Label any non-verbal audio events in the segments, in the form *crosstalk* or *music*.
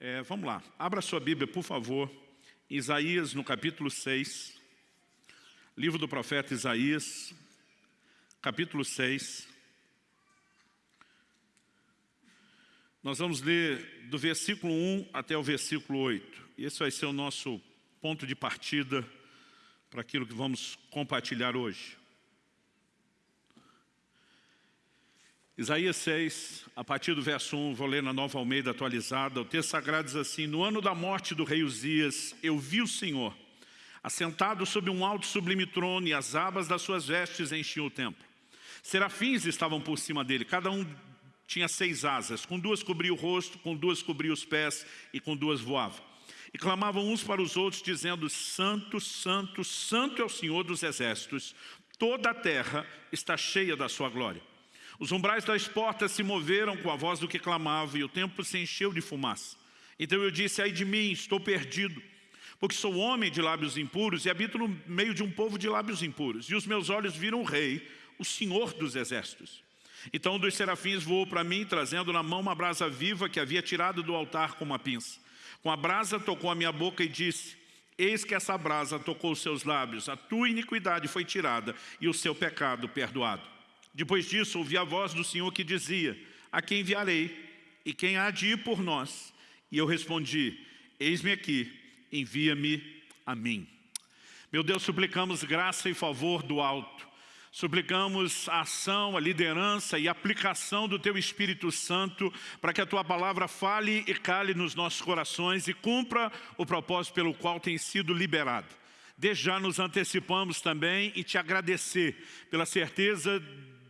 É, vamos lá, abra sua Bíblia, por favor, Isaías no capítulo 6, livro do profeta Isaías, capítulo 6. Nós vamos ler do versículo 1 até o versículo 8. Esse vai ser o nosso ponto de partida para aquilo que vamos compartilhar hoje. Isaías 6, a partir do verso 1, vou ler na Nova Almeida atualizada, o texto sagrado diz assim, No ano da morte do rei Uzias, eu vi o Senhor, assentado sobre um alto sublime trono, e as abas das suas vestes enchiam o templo. Serafins estavam por cima dele, cada um tinha seis asas, com duas cobria o rosto, com duas cobria os pés, e com duas voava. E clamavam uns para os outros, dizendo, Santo, Santo, Santo é o Senhor dos exércitos, toda a terra está cheia da sua glória. Os umbrais das portas se moveram com a voz do que clamava, e o templo se encheu de fumaça. Então eu disse, ai de mim, estou perdido, porque sou homem de lábios impuros e habito no meio de um povo de lábios impuros. E os meus olhos viram o rei, o Senhor dos exércitos. Então um dos serafins voou para mim, trazendo na mão uma brasa viva que havia tirado do altar com uma pinça. Com a brasa tocou a minha boca e disse, Eis que essa brasa tocou os seus lábios, a tua iniquidade foi tirada e o seu pecado perdoado. Depois disso, ouvi a voz do Senhor que dizia, a quem enviarei e quem há de ir por nós? E eu respondi, eis-me aqui, envia-me a mim. Meu Deus, suplicamos graça e favor do alto. Suplicamos a ação, a liderança e a aplicação do Teu Espírito Santo para que a Tua palavra fale e cale nos nossos corações e cumpra o propósito pelo qual tem sido liberado. Desde já nos antecipamos também e te agradecer pela certeza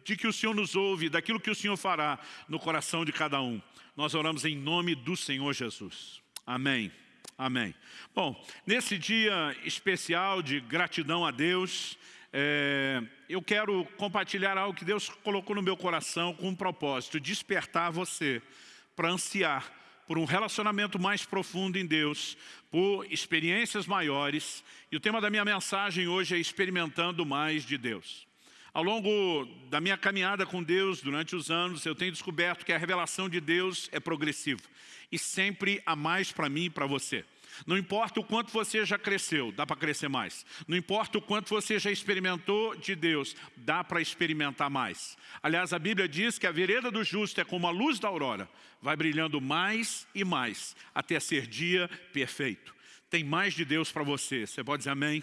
de que o Senhor nos ouve, daquilo que o Senhor fará no coração de cada um. Nós oramos em nome do Senhor Jesus. Amém. Amém. Bom, nesse dia especial de gratidão a Deus, é, eu quero compartilhar algo que Deus colocou no meu coração com um propósito, despertar você para ansiar por um relacionamento mais profundo em Deus, por experiências maiores. E o tema da minha mensagem hoje é experimentando mais de Deus. Ao longo da minha caminhada com Deus, durante os anos, eu tenho descoberto que a revelação de Deus é progressiva. E sempre há mais para mim e para você. Não importa o quanto você já cresceu, dá para crescer mais. Não importa o quanto você já experimentou de Deus, dá para experimentar mais. Aliás, a Bíblia diz que a vereda do justo é como a luz da aurora, vai brilhando mais e mais, até ser dia perfeito. Tem mais de Deus para você, você pode dizer amém?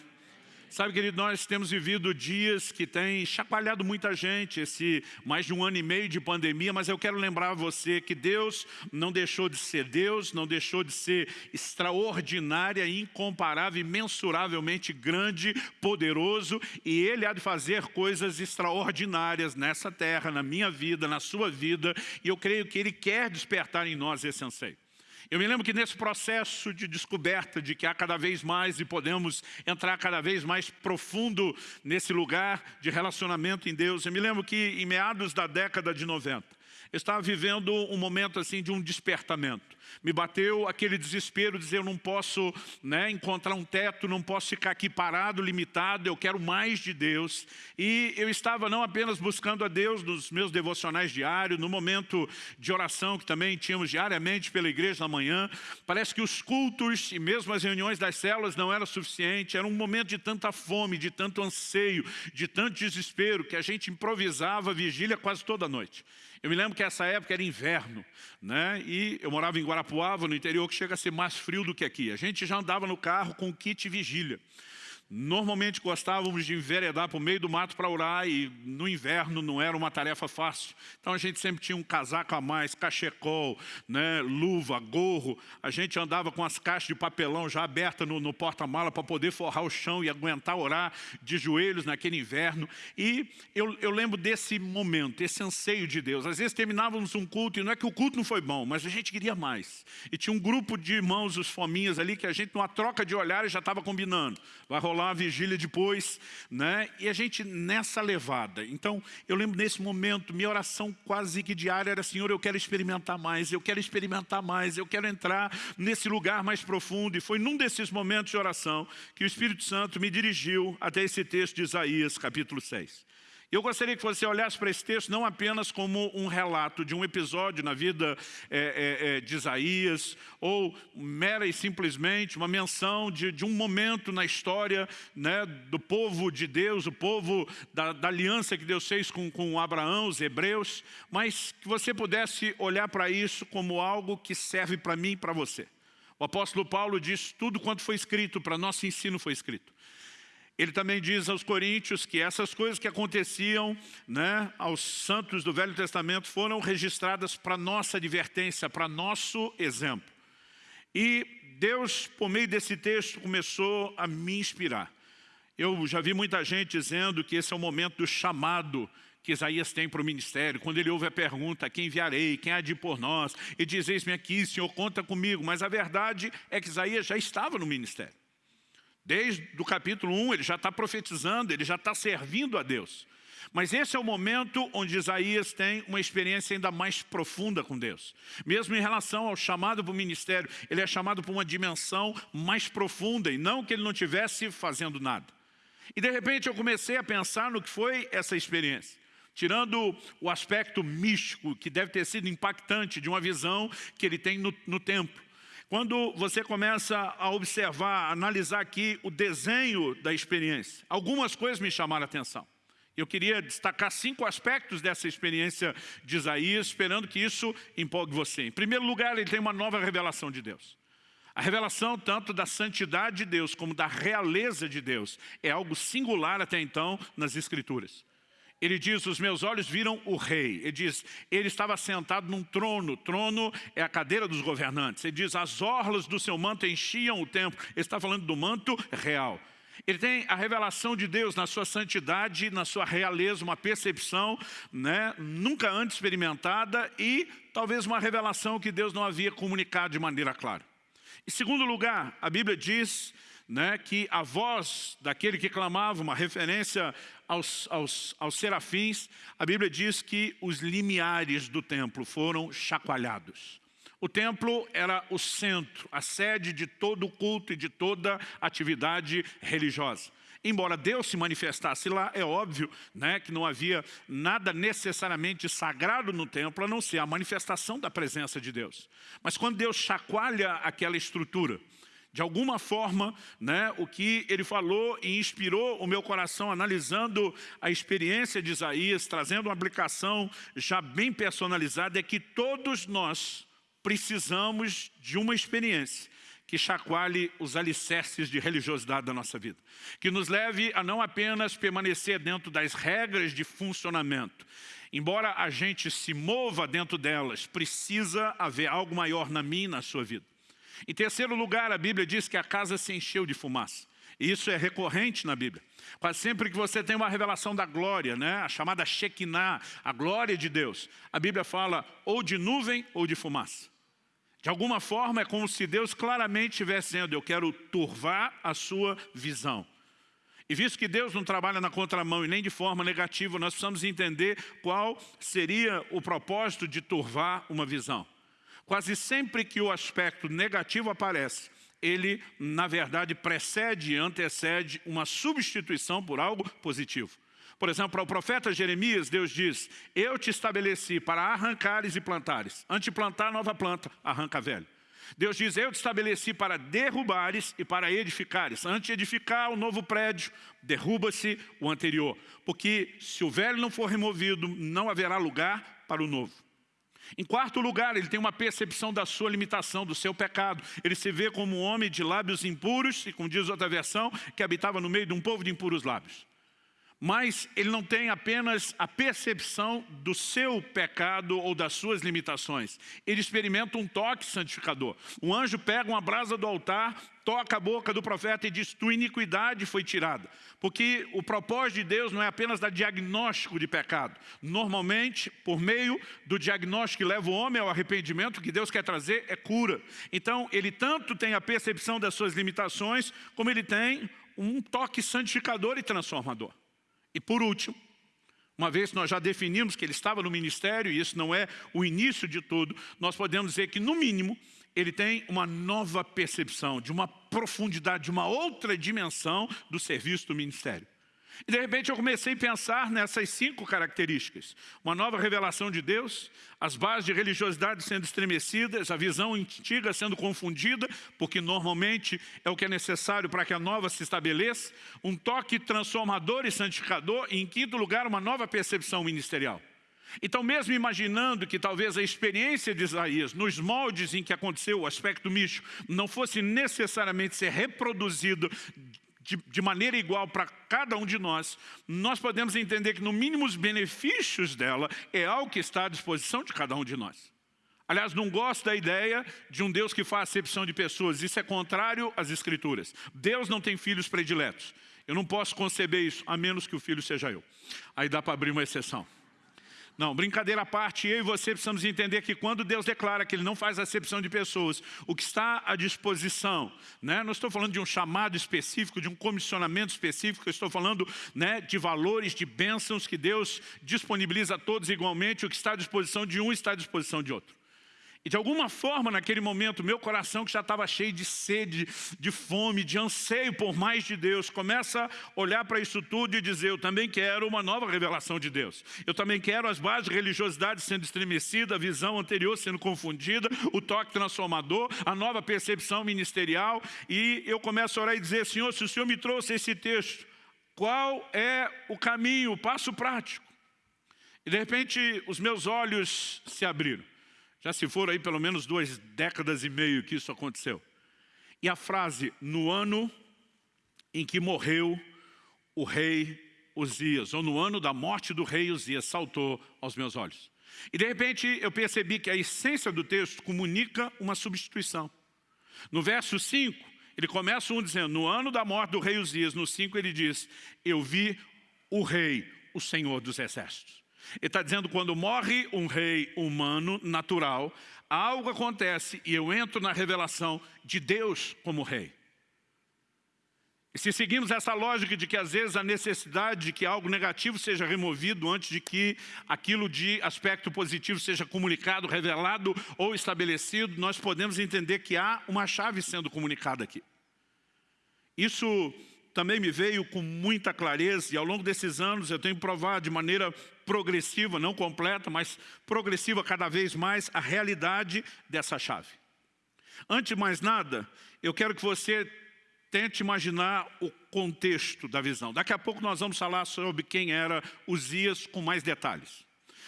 Sabe, querido, nós temos vivido dias que têm chacoalhado muita gente, esse mais de um ano e meio de pandemia, mas eu quero lembrar você que Deus não deixou de ser Deus, não deixou de ser extraordinária, incomparável, imensuravelmente grande, poderoso, e Ele há de fazer coisas extraordinárias nessa terra, na minha vida, na sua vida, e eu creio que Ele quer despertar em nós esse anseio. Eu me lembro que nesse processo de descoberta de que há cada vez mais e podemos entrar cada vez mais profundo nesse lugar de relacionamento em Deus, eu me lembro que em meados da década de 90, eu estava vivendo um momento assim de um despertamento. Me bateu aquele desespero, dizer eu não posso né, encontrar um teto, não posso ficar aqui parado, limitado, eu quero mais de Deus. E eu estava não apenas buscando a Deus nos meus devocionais diários, no momento de oração que também tínhamos diariamente pela igreja na manhã, parece que os cultos e mesmo as reuniões das células não eram suficientes, era um momento de tanta fome, de tanto anseio, de tanto desespero, que a gente improvisava vigília quase toda noite. Eu me lembro que essa época era inverno, né? e eu morava em Guarapuava, no interior, que chega a ser mais frio do que aqui. A gente já andava no carro com kit vigília. Normalmente gostávamos de enveredar para o meio do mato para orar e no inverno não era uma tarefa fácil. Então a gente sempre tinha um casaco a mais, cachecol, né, luva, gorro. A gente andava com as caixas de papelão já abertas no, no porta-mala para poder forrar o chão e aguentar orar de joelhos naquele inverno. E eu, eu lembro desse momento, esse anseio de Deus. Às vezes terminávamos um culto e não é que o culto não foi bom, mas a gente queria mais. E tinha um grupo de irmãos, os fominhas ali, que a gente numa troca de olhares já estava combinando. Vai rolar a vigília depois, né? E a gente nessa levada. Então, eu lembro nesse momento, minha oração quase que diária era, Senhor, eu quero experimentar mais, eu quero experimentar mais, eu quero entrar nesse lugar mais profundo. E foi num desses momentos de oração que o Espírito Santo me dirigiu até esse texto de Isaías, capítulo 6 Eu gostaria que você olhasse para esse texto não apenas como um relato de um episódio na vida é, é, é, de Isaías, ou mera e simplesmente uma menção de, de um momento na história né, do povo de Deus, o povo da, da aliança que Deus fez com, com Abraão, os hebreus, mas que você pudesse olhar para isso como algo que serve para mim e para você. O apóstolo Paulo diz, tudo quanto foi escrito, para nosso ensino foi escrito. Ele também diz aos coríntios que essas coisas que aconteciam né, aos santos do Velho Testamento foram registradas para nossa advertência, para nosso exemplo. E Deus, por meio desse texto, começou a me inspirar. Eu já vi muita gente dizendo que esse é o momento do chamado que Isaías tem para o ministério, quando ele ouve a pergunta, quem enviarei, quem há de ir por nós, e diz, eis-me aqui, Senhor, conta comigo. Mas a verdade é que Isaías já estava no ministério. Desde o capítulo 1, ele já está profetizando, ele já está servindo a Deus. Mas esse é o momento onde Isaías tem uma experiência ainda mais profunda com Deus. Mesmo em relação ao chamado para o ministério, ele é chamado para uma dimensão mais profunda, e não que ele não estivesse fazendo nada. E de repente eu comecei a pensar no que foi essa experiência. Tirando o aspecto místico, que deve ter sido impactante de uma visão que ele tem no, no templo. Quando você começa a observar, a analisar aqui o desenho da experiência, algumas coisas me chamaram a atenção. Eu queria destacar cinco aspectos dessa experiência de Isaías, esperando que isso empolgue você. Em primeiro lugar, ele tem uma nova revelação de Deus. A revelação tanto da santidade de Deus como da realeza de Deus é algo singular até então nas Escrituras. Ele diz, os meus olhos viram o rei. Ele diz, ele estava sentado num trono. Trono é a cadeira dos governantes. Ele diz, as orlas do seu manto enchiam o templo. Ele está falando do manto real. Ele tem a revelação de Deus na sua santidade, na sua realeza, uma percepção né, nunca antes experimentada e talvez uma revelação que Deus não havia comunicado de maneira clara. Em segundo lugar, a Bíblia diz né, que a voz daquele que clamava, uma referência aos, aos, aos serafins, a Bíblia diz que os limiares do templo foram chacoalhados. O templo era o centro, a sede de todo o culto e de toda atividade religiosa. Embora Deus se manifestasse lá, é óbvio né, que não havia nada necessariamente sagrado no templo, a não ser a manifestação da presença de Deus. Mas quando Deus chacoalha aquela estrutura, de alguma forma, né, o que ele falou e inspirou o meu coração analisando a experiência de Isaías, trazendo uma aplicação já bem personalizada, é que todos nós precisamos de uma experiência que chacoalhe os alicerces de religiosidade da nossa vida. Que nos leve a não apenas permanecer dentro das regras de funcionamento. Embora a gente se mova dentro delas, precisa haver algo maior na minha e na sua vida. Em terceiro lugar, a Bíblia diz que a casa se encheu de fumaça. E isso é recorrente na Bíblia. Quase sempre que você tem uma revelação da glória, né? a chamada Shekinah, a glória de Deus, a Bíblia fala ou de nuvem ou de fumaça. De alguma forma é como se Deus claramente estivesse dizendo, eu quero turvar a sua visão. E visto que Deus não trabalha na contramão e nem de forma negativa, nós precisamos entender qual seria o propósito de turvar uma visão. Quase sempre que o aspecto negativo aparece, ele, na verdade, precede e antecede uma substituição por algo positivo. Por exemplo, para o profeta Jeremias, Deus diz, eu te estabeleci para arrancares e plantares. Antes de plantar nova planta, arranca velho. Deus diz, eu te estabeleci para derrubares e para edificares. Antes de edificar o novo prédio, derruba-se o anterior. Porque se o velho não for removido, não haverá lugar para o novo. Em quarto lugar, ele tem uma percepção da sua limitação, do seu pecado. Ele se vê como um homem de lábios impuros, e como diz outra versão, que habitava no meio de um povo de impuros lábios. Mas ele não tem apenas a percepção do seu pecado ou das suas limitações. Ele experimenta um toque santificador. Um anjo pega uma brasa do altar, toca a boca do profeta e diz, tua iniquidade foi tirada. Porque o propósito de Deus não é apenas dar diagnóstico de pecado. Normalmente, por meio do diagnóstico que leva o homem ao arrependimento, o que Deus quer trazer é cura. Então, ele tanto tem a percepção das suas limitações, como ele tem um toque santificador e transformador. E por último, uma vez que nós já definimos que ele estava no ministério, e isso não é o início de tudo, nós podemos dizer que, no mínimo, ele tem uma nova percepção, de uma profundidade, de uma outra dimensão do serviço do ministério. E de repente eu comecei a pensar nessas cinco características. Uma nova revelação de Deus, as bases de religiosidade sendo estremecidas, a visão antiga sendo confundida, porque normalmente é o que é necessário para que a nova se estabeleça, um toque transformador e santificador, e em quinto lugar, uma nova percepção ministerial. Então, mesmo imaginando que talvez a experiência de Isaías, nos moldes em que aconteceu o aspecto místico, não fosse necessariamente ser reproduzido de, de maneira igual para cada um de nós, nós podemos entender que no mínimo os benefícios dela é algo que está à disposição de cada um de nós. Aliás, não gosto da ideia de um Deus que faz acepção de pessoas. Isso é contrário às Escrituras. Deus não tem filhos prediletos. Eu não posso conceber isso, a menos que o filho seja eu. Aí dá para abrir uma exceção. Não, brincadeira à parte, eu e você precisamos entender que quando Deus declara que Ele não faz acepção de pessoas, o que está à disposição, né? não estou falando de um chamado específico, de um comissionamento específico, estou falando né, de valores, de bênçãos que Deus disponibiliza a todos igualmente, o que está à disposição de um está à disposição de outro. E de alguma forma, naquele momento, meu coração que já estava cheio de sede, de fome, de anseio por mais de Deus, começa a olhar para isso tudo e dizer, eu também quero uma nova revelação de Deus. Eu também quero as bases de religiosidade sendo estremecida, a visão anterior sendo confundida, o toque transformador, a nova percepção ministerial. E eu começo a orar e dizer, Senhor, se o Senhor me trouxe esse texto, qual é o caminho, o passo prático? E de repente os meus olhos se abriram. Já se foram aí pelo menos duas décadas e meio que isso aconteceu. E a frase, no ano em que morreu o rei Uzias, ou no ano da morte do rei Uzias, saltou aos meus olhos. E de repente eu percebi que a essência do texto comunica uma substituição. No verso 5, ele começa um dizendo, no ano da morte do rei Uzias, no 5 ele diz, eu vi o rei, o Senhor dos exércitos. Ele está dizendo quando morre um rei humano, natural, algo acontece e eu entro na revelação de Deus como rei. E se seguimos essa lógica de que às vezes a necessidade de que algo negativo seja removido antes de que aquilo de aspecto positivo seja comunicado, revelado ou estabelecido, nós podemos entender que há uma chave sendo comunicada aqui. Isso também me veio com muita clareza e ao longo desses anos eu tenho provado de maneira progressiva, não completa, mas progressiva cada vez mais a realidade dessa chave. Antes de mais nada, eu quero que você tente imaginar o contexto da visão. Daqui a pouco nós vamos falar sobre quem era Uzias com mais detalhes.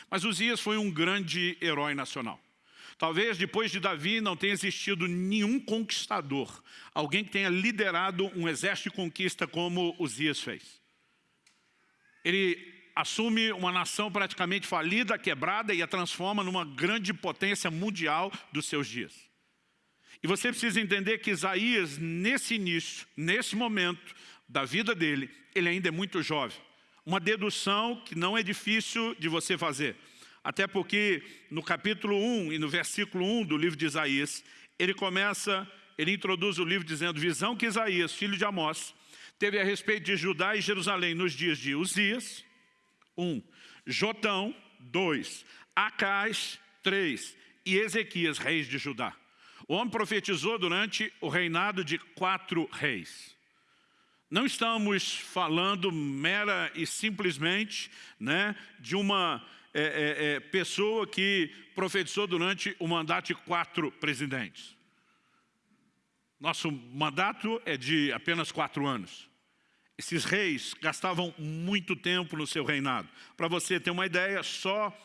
Mas Uzias foi um grande herói nacional. Talvez depois de Davi não tenha existido nenhum conquistador, alguém que tenha liderado um exército de conquista como Uzias fez. Ele assume uma nação praticamente falida, quebrada e a transforma numa grande potência mundial dos seus dias. E você precisa entender que Isaías, nesse início, nesse momento da vida dele, ele ainda é muito jovem. Uma dedução que não é difícil de você fazer. Até porque no capítulo 1 e no versículo 1 do livro de Isaías, ele começa, ele introduz o livro dizendo, visão que Isaías, filho de Amós, teve a respeito de Judá e Jerusalém nos dias de Uzias, 1, um, Jotão, 2, Acais, 3 e Ezequias, reis de Judá. O homem profetizou durante o reinado de quatro reis. Não estamos falando mera e simplesmente né, de uma é, é, é, pessoa que profetizou durante o mandato de quatro presidentes. Nosso mandato é de apenas quatro anos. Esses reis gastavam muito tempo no seu reinado. Para você ter uma ideia, só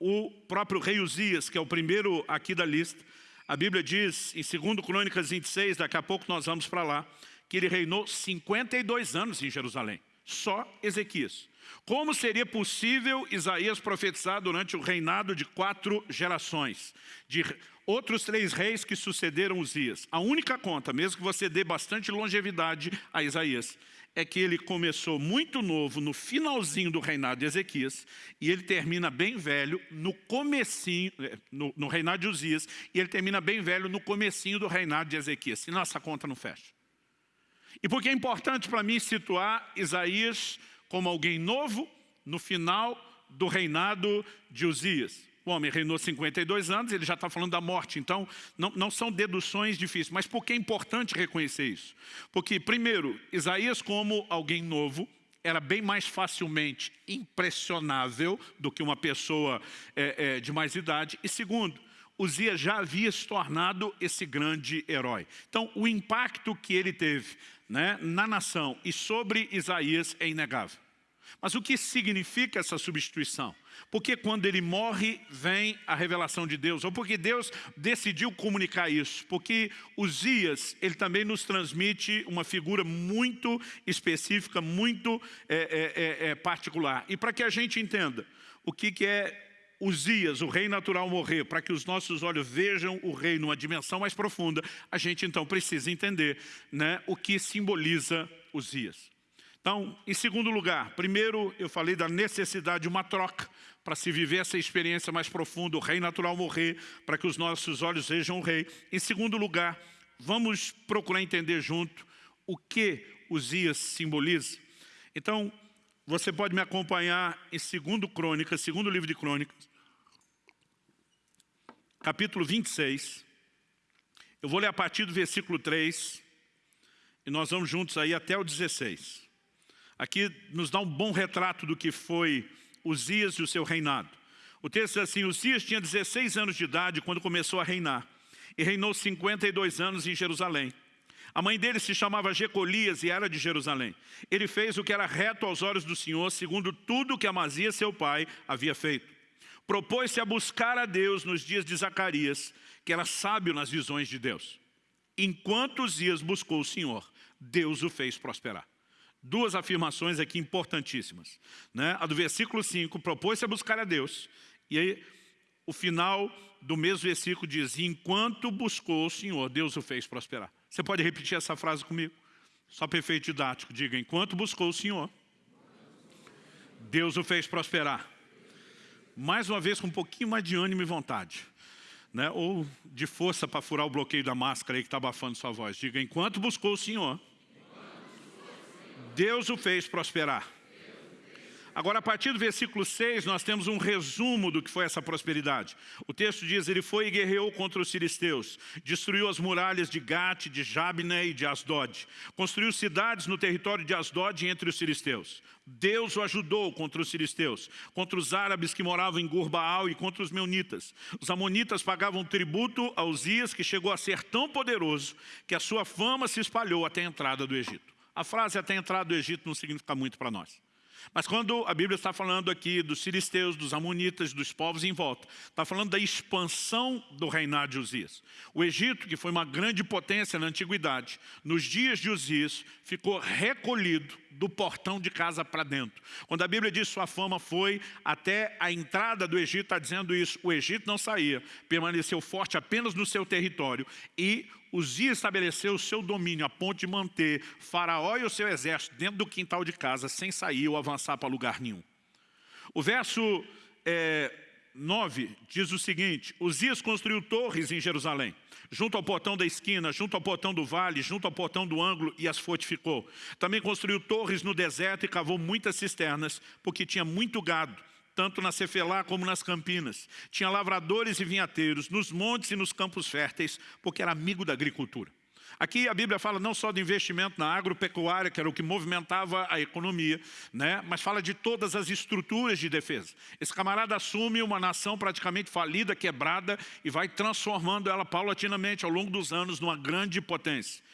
o próprio rei Uzias, que é o primeiro aqui da lista, a Bíblia diz em 2 Crônicas 26, daqui a pouco nós vamos para lá, que ele reinou 52 anos em Jerusalém. Só Ezequias. Como seria possível Isaías profetizar durante o reinado de quatro gerações? De outros três reis que sucederam Uzias. A única conta, mesmo que você dê bastante longevidade a Isaías, é que ele começou muito novo no finalzinho do reinado de Ezequias e ele termina bem velho no comecinho, eh, no, no reinado de Uzias, e ele termina bem velho no comecinho do reinado de Ezequias. Se nossa conta não fecha. E porque é importante para mim situar Isaías como alguém novo no final do reinado de Uzias. O homem reinou 52 anos, ele já está falando da morte, então não, não são deduções difíceis. Mas por que é importante reconhecer isso? Porque, primeiro, Isaías como alguém novo, era bem mais facilmente impressionável do que uma pessoa é, é, de mais idade. E segundo, Uzias já havia se tornado esse grande herói. Então, o impacto que ele teve né, na nação e sobre Isaías é inegável. Mas o que significa essa substituição? Porque quando ele morre, vem a revelação de Deus, ou porque Deus decidiu comunicar isso, porque Uzias, ele também nos transmite uma figura muito específica, muito é, é, é, particular. E para que a gente entenda o que, que é Uzias, o rei natural, morrer, para que os nossos olhos vejam o rei numa dimensão mais profunda, a gente então precisa entender né, o que simboliza Uzias. Então, em segundo lugar, primeiro eu falei da necessidade de uma troca para se viver essa experiência mais profunda, o rei natural morrer, para que os nossos olhos vejam o rei. Em segundo lugar, vamos procurar entender junto o que Uzias simboliza. Então, você pode me acompanhar em segundo Crônicas, segundo livro de Crônicas, capítulo 26. Eu vou ler a partir do versículo 3 e nós vamos juntos aí até o 16. Aqui nos dá um bom retrato do que foi Uzias e o seu reinado. O texto diz assim, Uzias tinha 16 anos de idade quando começou a reinar, e reinou 52 anos em Jerusalém. A mãe dele se chamava Jecolias e era de Jerusalém. Ele fez o que era reto aos olhos do Senhor, segundo tudo que Amazias, seu pai, havia feito. Propôs-se a buscar a Deus nos dias de Zacarias, que era sábio nas visões de Deus. Enquanto Uzias buscou o Senhor, Deus o fez prosperar duas afirmações aqui importantíssimas. Né? A do versículo 5, propôs-se a buscar a Deus. E aí, o final do mesmo versículo diz, enquanto buscou o Senhor, Deus o fez prosperar. Você pode repetir essa frase comigo? Só para efeito didático, diga, enquanto buscou o Senhor, Deus o fez prosperar. Mais uma vez, com um pouquinho mais de ânimo e vontade. Né? Ou de força para furar o bloqueio da máscara aí que está abafando sua voz. Diga, enquanto buscou o Senhor, Deus o fez prosperar. Agora, a partir do versículo 6, nós temos um resumo do que foi essa prosperidade. O texto diz, ele foi e guerreou contra os filisteus, destruiu as muralhas de Gate, de Jabne e de Asdod, construiu cidades no território de Asdod entre os filisteus. Deus o ajudou contra os filisteus, contra os árabes que moravam em Gurbaal e contra os meunitas. Os amonitas pagavam tributo a Uzias, que chegou a ser tão poderoso que a sua fama se espalhou até a entrada do Egito. A frase até entrar do Egito não significa muito para nós. Mas quando a Bíblia está falando aqui dos filisteus, dos amonitas, dos povos em volta, está falando da expansão do reinado de Uzias. O Egito, que foi uma grande potência na antiguidade, nos dias de Uzias, ficou recolhido do portão de casa para dentro. Quando a Bíblia diz sua fama foi até a entrada do Egito, está dizendo isso, o Egito não saía, permaneceu forte apenas no seu território e Uzias estabeleceu o seu domínio a ponto de manter Faraó e o seu exército dentro do quintal de casa, sem sair ou avançar para lugar nenhum. O verso é, 9 diz o seguinte, Uzias construiu torres em Jerusalém, junto ao portão da esquina, junto ao portão do vale, junto ao portão do ângulo e as fortificou. Também construiu torres no deserto e cavou muitas cisternas, porque tinha muito gado tanto na Cefelá como nas Campinas. Tinha lavradores e vinhateiros, nos montes e nos campos férteis, porque era amigo da agricultura. Aqui a Bíblia fala não só do investimento na agropecuária, que era o que movimentava a economia, né? mas fala de todas as estruturas de defesa. Esse camarada assume uma nação praticamente falida, quebrada, e vai transformando ela paulatinamente ao longo dos anos numa grande potência.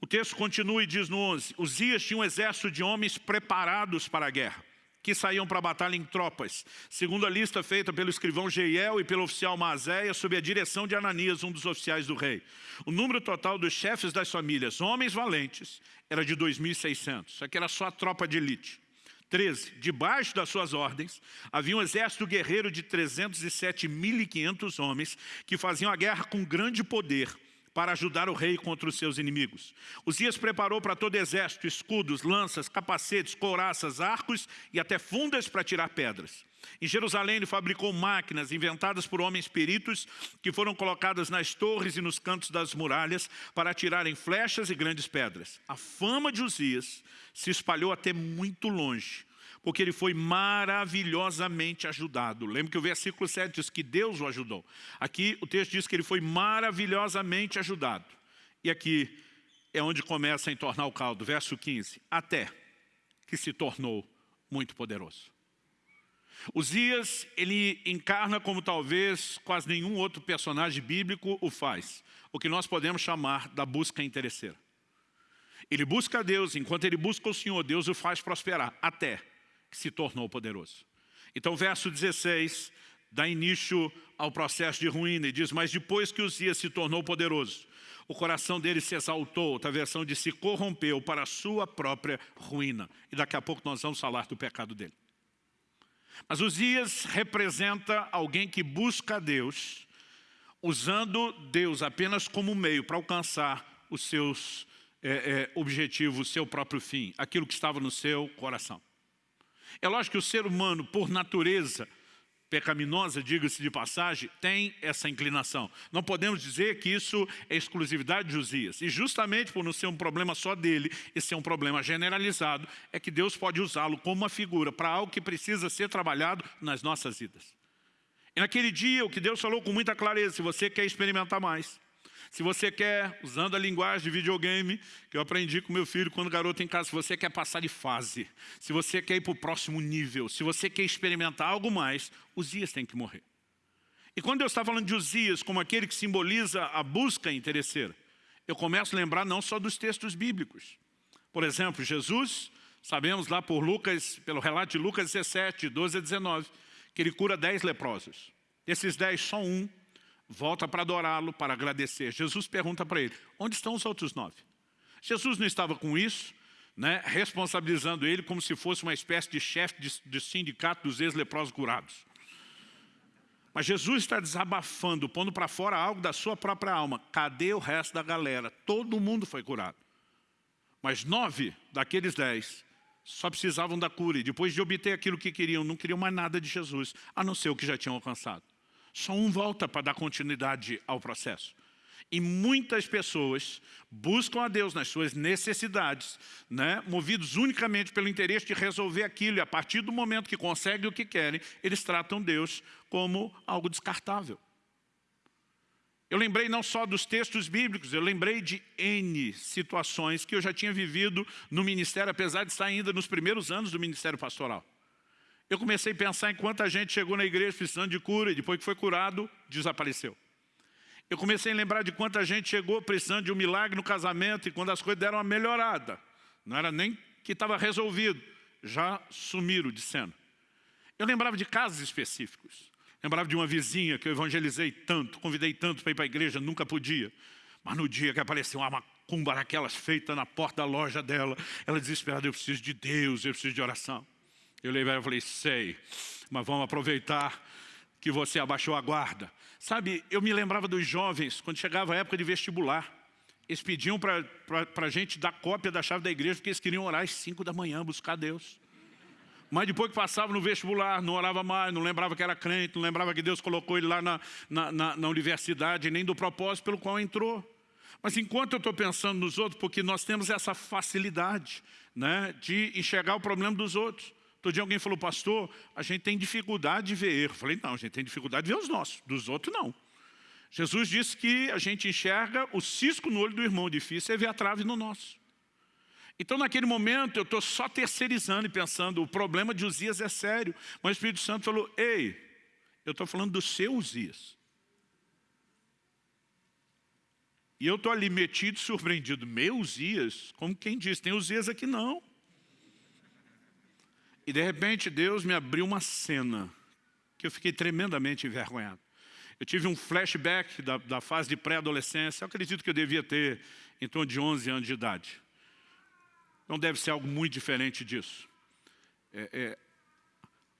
O texto continua e diz no 11, Uzias tinha um exército de homens preparados para a guerra que saíam para a batalha em tropas, segundo a lista feita pelo escrivão Jeiel e pelo oficial Mazéia, sob a direção de Ananias, um dos oficiais do rei. O número total dos chefes das famílias, homens valentes, era de 2.600, isso aqui era só a tropa de elite. 13. Debaixo das suas ordens, havia um exército guerreiro de 307.500 homens que faziam a guerra com grande poder, para ajudar o rei contra os seus inimigos. Uzias preparou para todo exército escudos, lanças, capacetes, couraças, arcos e até fundas para tirar pedras. Em Jerusalém ele fabricou máquinas inventadas por homens peritos que foram colocadas nas torres e nos cantos das muralhas para atirarem flechas e grandes pedras. A fama de Uzias se espalhou até muito longe porque ele foi maravilhosamente ajudado. Lembra que o versículo 7 diz que Deus o ajudou. Aqui o texto diz que ele foi maravilhosamente ajudado. E aqui é onde começa a entornar o caldo, verso 15. Até que se tornou muito poderoso. Uzias, ele encarna como talvez quase nenhum outro personagem bíblico o faz, o que nós podemos chamar da busca interesseira. Ele busca a Deus, enquanto ele busca o Senhor, Deus o faz prosperar, até que se tornou poderoso. Então, verso 16 dá início ao processo de ruína e diz, mas depois que Uzias se tornou poderoso, o coração dele se exaltou, outra versão de se corrompeu para a sua própria ruína. E daqui a pouco nós vamos falar do pecado dele. Mas Uzias representa alguém que busca a Deus, usando Deus apenas como meio para alcançar os seus é, é, objetivos, o seu próprio fim, aquilo que estava no seu coração. É lógico que o ser humano, por natureza, pecaminosa, diga-se de passagem, tem essa inclinação. Não podemos dizer que isso é exclusividade de Uzias. E justamente por não ser um problema só dele, e ser um problema generalizado, é que Deus pode usá-lo como uma figura para algo que precisa ser trabalhado nas nossas vidas. E naquele dia, o que Deus falou com muita clareza, se você quer experimentar mais, se você quer, usando a linguagem de videogame, que eu aprendi com meu filho quando garoto em casa, se você quer passar de fase, se você quer ir para o próximo nível, se você quer experimentar algo mais, Uzias tem que morrer. E quando Deus está falando de Uzias como aquele que simboliza a busca interesseira, eu começo a lembrar não só dos textos bíblicos. Por exemplo, Jesus, sabemos lá por Lucas, pelo relato de Lucas 17, 12 a 19, que ele cura dez leprosos. Desses dez, só um volta para adorá-lo, para agradecer. Jesus pergunta para ele, onde estão os outros nove? Jesus não estava com isso, né, responsabilizando ele como se fosse uma espécie de chefe de, de sindicato dos ex-leprosos curados. Mas Jesus está desabafando, pondo para fora algo da sua própria alma. Cadê o resto da galera? Todo mundo foi curado. Mas nove daqueles dez só precisavam da cura. E depois de obter aquilo que queriam, não queriam mais nada de Jesus, a não ser o que já tinham alcançado. Só um volta para dar continuidade ao processo. E muitas pessoas buscam a Deus nas suas necessidades, né, movidos unicamente pelo interesse de resolver aquilo, e a partir do momento que conseguem o que querem, eles tratam Deus como algo descartável. Eu lembrei não só dos textos bíblicos, eu lembrei de N situações que eu já tinha vivido no ministério, apesar de estar ainda nos primeiros anos do ministério pastoral. Eu comecei a pensar em quanta gente chegou na igreja precisando de cura e depois que foi curado, desapareceu. Eu comecei a lembrar de quanta gente chegou precisando de um milagre no casamento e quando as coisas deram uma melhorada, não era nem que estava resolvido, já sumiram de cena. Eu lembrava de casos específicos. Lembrava de uma vizinha que eu evangelizei tanto, convidei tanto para ir para a igreja, nunca podia. Mas no dia que apareceu uma macumba daquelas feita na porta da loja dela, ela desesperada, eu preciso de Deus, eu preciso de oração. Eu levei e falei, sei, mas vamos aproveitar que você abaixou a guarda. Sabe, eu me lembrava dos jovens, quando chegava a época de vestibular, eles pediam para a gente dar cópia da chave da igreja, porque eles queriam orar às 5 da manhã, buscar Deus. Mas depois que passava no vestibular, não orava mais, não lembrava que era crente, não lembrava que Deus colocou ele lá na, na, na, na universidade, nem do propósito pelo qual entrou. Mas enquanto eu estou pensando nos outros, porque nós temos essa facilidade né, de enxergar o problema dos outros. Todo dia alguém falou, pastor, a gente tem dificuldade de ver erro. Eu falei, não, a gente tem dificuldade de ver os nossos, dos outros não. Jesus disse que a gente enxerga o cisco no olho do irmão, difícil é ver a trave no nosso. Então naquele momento eu estou só terceirizando e pensando, o problema de Uzias é sério. Mas o Espírito Santo falou, ei, eu estou falando do seu Uzias. E eu estou ali metido, surpreendido, meu Uzias? Como quem diz, tem Uzias aqui não. E de repente Deus me abriu uma cena que eu fiquei tremendamente envergonhado. Eu tive um flashback da, da fase de pré-adolescência, acredito que eu devia ter em torno de 11 anos de idade. Não deve ser algo muito diferente disso. É, é,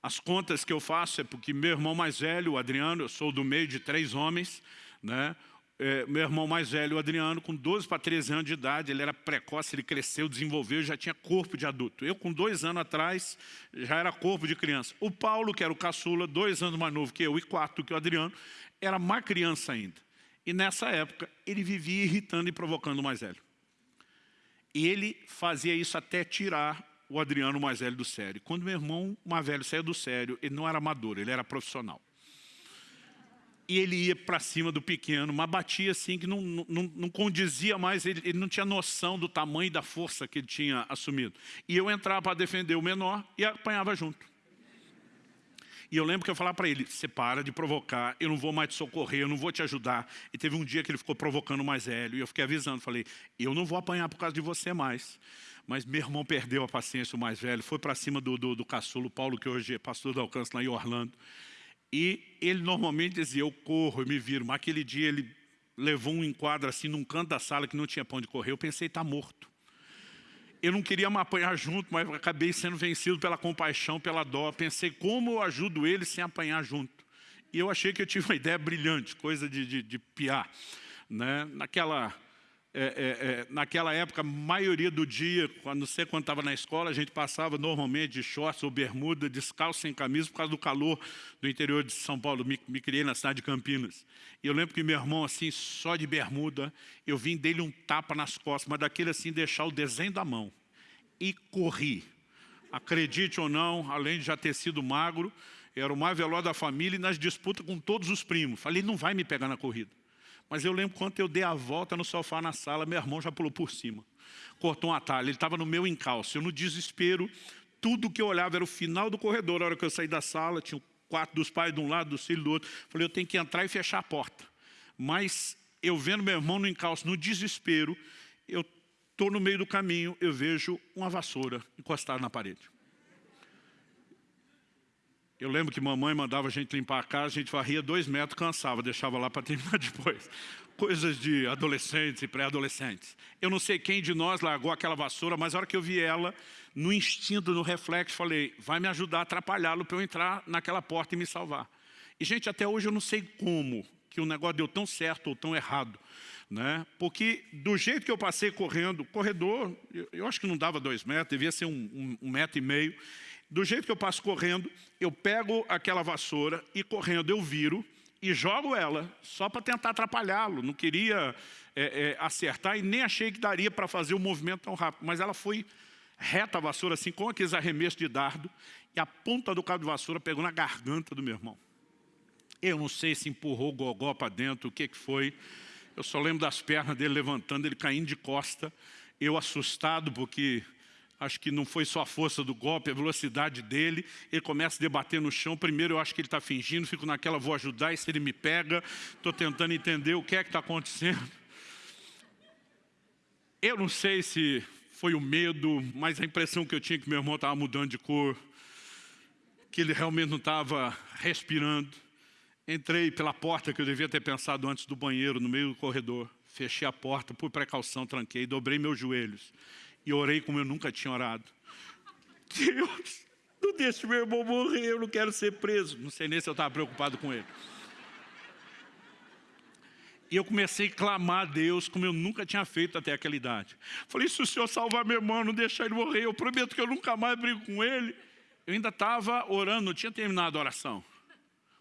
as contas que eu faço é porque meu irmão mais velho, o Adriano, eu sou do meio de três homens, né? É, meu irmão mais velho, o Adriano, com 12 para 13 anos de idade, ele era precoce, ele cresceu, desenvolveu, já tinha corpo de adulto. Eu, com dois anos atrás, já era corpo de criança. O Paulo, que era o caçula, dois anos mais novo que eu e quatro que o Adriano, era mais criança ainda. E nessa época, ele vivia irritando e provocando o mais velho. E ele fazia isso até tirar o Adriano mais velho do sério. Quando meu irmão mais velho saiu do sério, ele não era amador, ele era profissional. E ele ia para cima do pequeno, mas batia assim que não, não, não condizia mais, ele, ele, não tinha noção do tamanho e da força que ele tinha assumido. E eu entrava para defender o menor e apanhava junto. E eu lembro que eu falava para ele, você para de provocar, eu não vou mais te socorrer, eu não vou te ajudar. E teve um dia que ele ficou provocando o mais velho, e eu fiquei avisando, falei, eu não vou apanhar por causa de você mais. Mas meu irmão perdeu a paciência, o mais velho, foi para cima do, do, do caçulo, Paulo, que hoje é pastor do alcance lá em Orlando. E ele normalmente dizia, eu corro, eu me viro. Mas aquele dia ele levou um enquadro assim num canto da sala que não tinha pão de correr. Eu pensei, está morto. Eu não queria me apanhar junto, mas acabei sendo vencido pela compaixão, pela dó. Pensei, como eu ajudo ele sem apanhar junto? E eu achei que eu tive uma *laughs* ideia brilhante, coisa de, de, de piar. Né? Naquela é, é, é, naquela época, a maioria do dia, quando, sei quando estava na escola, a gente passava normalmente de shorts ou bermuda, descalço, sem camisa, por causa do calor do interior de São Paulo. Me, me criei na cidade de Campinas. E eu lembro que meu irmão, assim, só de bermuda, eu vim dele um tapa nas costas, mas daquele assim, deixar o desenho da mão. E corri. Acredite ou não, além de já ter sido magro, era o mais veloz da família e nas disputas com todos os primos. Falei, não vai me pegar na corrida. Mas eu lembro quando eu dei a volta no sofá na sala, meu irmão já pulou por cima. Cortou um atalho, ele estava no meu encalço. Eu no desespero, tudo que eu olhava era o final do corredor. A hora que eu saí da sala, tinha o quarto dos pais de um lado, do filho do outro. Falei, eu tenho que entrar e fechar a porta. Mas eu vendo meu irmão no encalço, no desespero, eu estou no meio do caminho, eu vejo uma vassoura encostada na parede. Eu lembro que mamãe mandava a gente limpar a casa, a gente varria dois metros, cansava, deixava lá para *laughs* terminar depois. Coisas de adolescentes e pré-adolescentes. Eu não sei quem de nós largou aquela vassoura, mas a hora que eu vi ela, no instinto, no reflexo, falei, vai me ajudar a atrapalhá-lo para eu entrar naquela porta e me salvar. E, gente, até hoje eu não sei como que o negócio deu tão certo ou tão errado. Né? Porque do jeito que eu passei correndo, corredor, eu, acho que não dava dois metros, devia ser um, um, um metro e meio, do jeito que eu passo correndo, eu pego aquela vassoura e correndo eu viro e jogo ela, só para tentar atrapalhá-lo. Não queria é, é, acertar e nem achei que daria para fazer o um movimento tão rápido. Mas ela foi reta a vassoura, assim, com aqueles arremessos de dardo, e a ponta do cabo de vassoura pegou na garganta do meu irmão. Eu não sei se empurrou o gogó para dentro, o que, que foi. Eu só lembro das pernas dele levantando, ele caindo de costa. Eu assustado, porque acho que não foi só a força do golpe, a velocidade dele, ele começa a debater no chão, primeiro eu acho que ele está fingindo, fico naquela, vou ajudar, e se ele me pega, estou tentando entender o que é que está acontecendo. Eu não sei se foi o medo, mas a impressão que eu tinha é que meu irmão estava mudando de cor, que ele realmente não estava respirando. Entrei pela porta que eu devia ter pensado antes do banheiro, no meio do corredor. Fechei a porta, por precaução, tranquei, dobrei meus joelhos e orei como eu nunca tinha orado. *laughs* Deus, não deixe meu irmão morrer, eu não quero ser preso. Não sei nem se eu estava preocupado com ele. E eu comecei a clamar a Deus como eu nunca tinha feito até aquela idade. Falei, se o Senhor salvar meu irmão, não deixar ele morrer, eu prometo que eu nunca mais brigo com ele. Eu ainda estava orando, não tinha terminado a oração.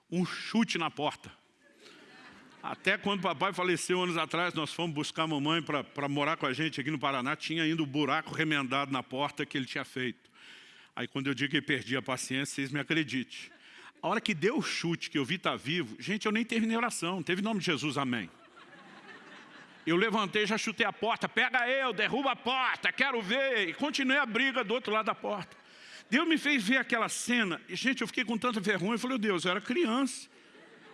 Um chute na porta. Até quando papai faleceu anos atrás, nós fomos buscar a mamãe para morar com a gente aqui no Paraná, tinha ainda o buraco remendado na porta que ele tinha feito. Aí quando eu digo que perdi a paciência, vocês me acreditem. A hora que deu o chute, que eu vi estar tá vivo, gente, eu nem terminei oração, teve nome de Jesus, amém. Eu levantei, já chutei a porta, pega eu, derruba a porta, quero ver. E continuei a briga do outro lado da porta. Deus me fez ver aquela cena, e gente, eu fiquei com tanta vergonha, eu falei, Deus, eu era criança.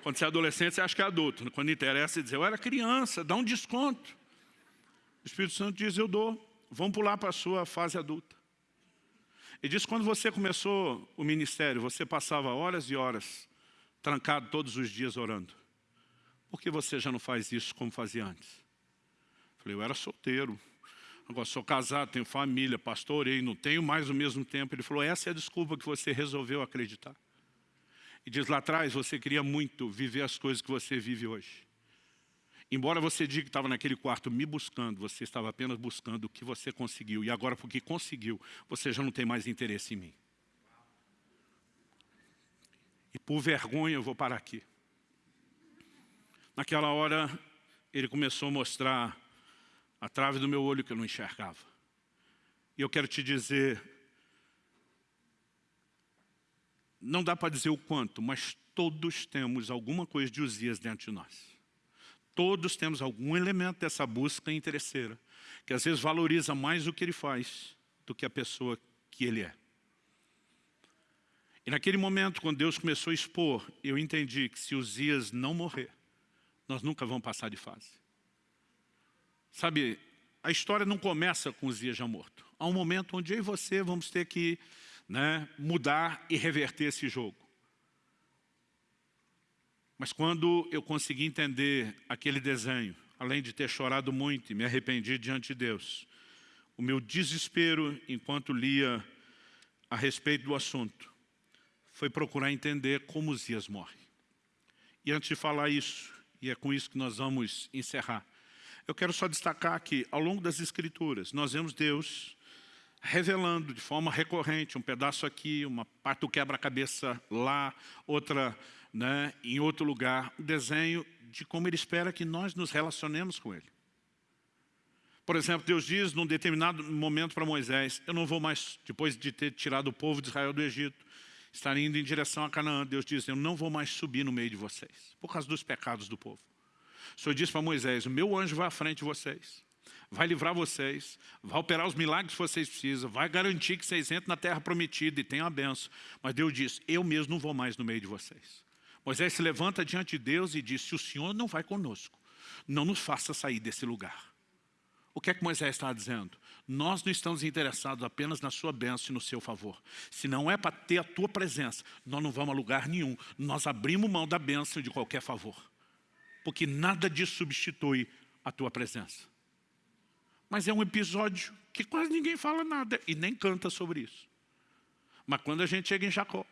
Quando você é adolescente, você acha que é adulto. Quando interessa, você diz, eu era criança, dá um desconto. O Espírito Santo diz, eu dou. Vamos pular para a sua fase adulta. E diz, quando você começou o ministério, você passava horas e horas trancado todos os dias orando. Por que você já não faz isso como fazia antes? Falei, eu era solteiro. Agora sou casado, tenho família, pastorei, não tenho mais o mesmo tempo. Ele falou, essa é a desculpa que você resolveu acreditar. E diz lá atrás, você queria muito viver as coisas que você vive hoje. Embora você diga que estava naquele quarto me buscando, você estava apenas buscando o que você conseguiu. E agora, porque conseguiu, você já não tem mais interesse em mim. E por vergonha eu vou parar aqui. Naquela hora, ele começou a mostrar a trave do meu olho que eu não enxergava. E eu quero te dizer, não dá para dizer o quanto, mas todos temos alguma coisa de Uzias dentro de nós. Todos temos algum elemento dessa busca interesseira, que às vezes valoriza mais o que ele faz do que a pessoa que ele é. E naquele momento, quando Deus começou a expor, eu entendi que se Uzias não morrer, nós nunca vamos passar de fase. Sabe, a história não começa com Uzias já morto. Há um momento onde eu e você vamos ter que né, mudar e reverter esse jogo. Mas quando eu consegui entender aquele desenho, além de ter chorado muito e me arrependi diante de Deus, o meu desespero enquanto lia a respeito do assunto foi procurar entender como Uzias morre. E antes de falar isso, e é com isso que nós vamos encerrar, eu quero só destacar que, ao longo das Escrituras, nós vemos Deus revelando de forma recorrente, um pedaço aqui, uma parte do quebra-cabeça lá, outra né, em outro lugar, um desenho de como Ele espera que nós nos relacionemos com Ele. Por exemplo, Deus diz num determinado momento para Moisés, eu não vou mais, depois de ter tirado o povo de Israel do Egito, estar indo em direção a Canaã, Deus diz, eu não vou mais subir no meio de vocês, por causa dos pecados do povo. O Senhor disse para Moisés, o meu anjo vai à frente de vocês, vai livrar vocês, vai operar os milagres que vocês precisam, vai garantir que vocês entrem na terra prometida e tenham a benção. Mas Deus diz, eu mesmo não vou mais no meio de vocês. Moisés se levanta diante de Deus e diz, se o Senhor não vai conosco, não nos faça sair desse lugar. O que é que Moisés está dizendo? Nós não estamos interessados apenas na sua bênção e no seu favor. Se não é para ter a tua presença, nós não vamos a lugar nenhum. Nós abrimos mão da bênção de qualquer favor. Porque nada disso substitui a tua presença. Mas é um episódio que quase ninguém fala nada e nem canta sobre isso. Mas quando a gente chega em Jacó,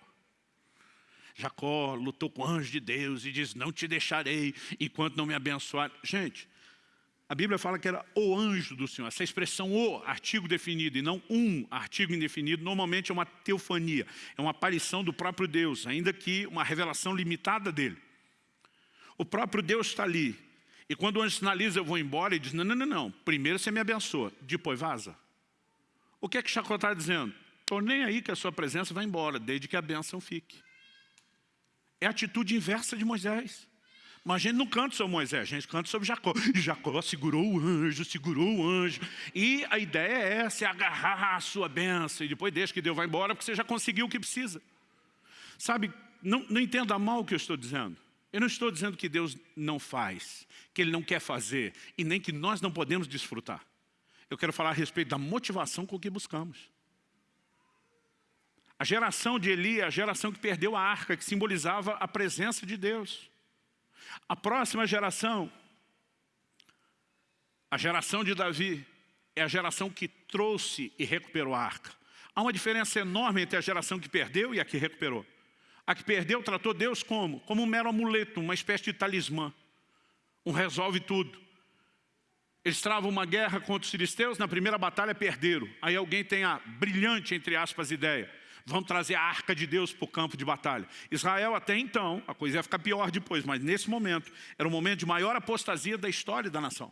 Jacó lutou com o anjo de Deus e diz, não te deixarei enquanto não me abençoar. Gente, a Bíblia fala que era o anjo do Senhor. Essa expressão o, artigo definido, e não um artigo indefinido, normalmente é uma teofania, é uma aparição do próprio Deus, ainda que uma revelação limitada dele. O próprio Deus está ali. E quando o anjo sinaliza, eu vou embora, ele diz, não, não, não, não. primeiro você me abençoa, depois vaza. O que é que Jacó está dizendo? Estou nem aí que a sua presença vai embora, desde que a bênção fique. É a atitude inversa de Moisés. Mas a gente não canta sobre Moisés, a gente canta sobre Jacó. E Jacó segurou o anjo, segurou o anjo. E a ideia é é agarrar a sua bênção. E depois deixa que Deus vai embora, porque você já conseguiu o que precisa. Sabe, não, não entenda mal o que eu estou dizendo. Eu não estou dizendo que Deus não faz, que Ele não quer fazer, e nem que nós não podemos desfrutar. Eu quero falar a respeito da motivação com que buscamos. A geração de Eli é a geração que perdeu a arca, que simbolizava a presença de Deus. A próxima geração, a geração de Davi, é a geração que trouxe e recuperou a arca. Há uma diferença enorme entre a geração que perdeu e a que recuperou. A que perdeu tratou Deus como? Como um mero amuleto, uma espécie de talismã. Um resolve tudo. Eles travam uma guerra contra os filisteus, na primeira batalha perderam. Aí alguém tem a brilhante, entre aspas, ideia vão trazer a arca de Deus para o campo de batalha. Israel até então, a coisa ia ficar pior depois, mas nesse momento, era o momento de maior apostasia da história da nação.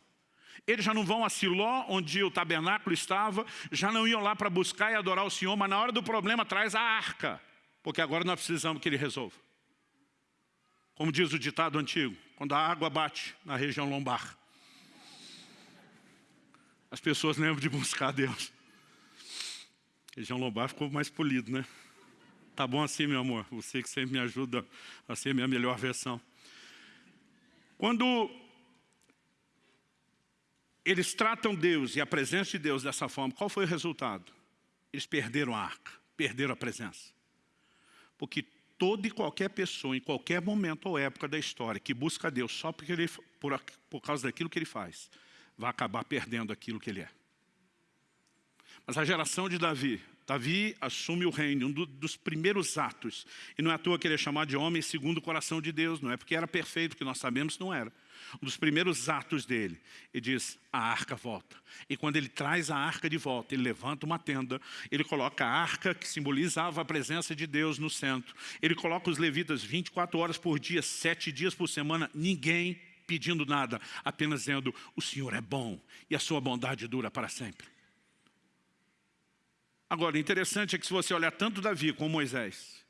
Eles já não vão a Siló, onde o tabernáculo estava, já não iam lá para buscar e adorar o Senhor, mas na hora do problema traz a arca, porque agora nós precisamos que ele resolva. Como diz o ditado antigo, quando a água bate na região lombar, as pessoas lembram de buscar Deus. Região lombar ficou mais polido, né? Tá bom assim, meu amor. Você que sempre me ajuda a ser minha melhor versão. Quando eles tratam Deus e a presença de Deus dessa forma, qual foi o resultado? Eles perderam a arca, perderam a presença. Porque toda e qualquer pessoa, em qualquer momento ou época da história, que busca Deus só porque ele, por, por causa daquilo que ele faz, vai acabar perdendo aquilo que ele é. Mas a geração de Davi, Davi assume o reino, um dos primeiros atos. E não é à toa que ele é chamado de homem segundo o coração de Deus, não é porque era perfeito, que nós sabemos que não era. Um dos primeiros atos dele, ele diz, a arca volta. E quando ele traz a arca de volta, ele levanta uma tenda, ele coloca a arca que simbolizava a presença de Deus no centro. Ele coloca os levitas 24 horas por dia, 7 dias por semana, ninguém pedindo nada, apenas dizendo, o Senhor é bom e a sua bondade dura para sempre. Agora, interessante é que se você olhar tanto Davi como Moisés,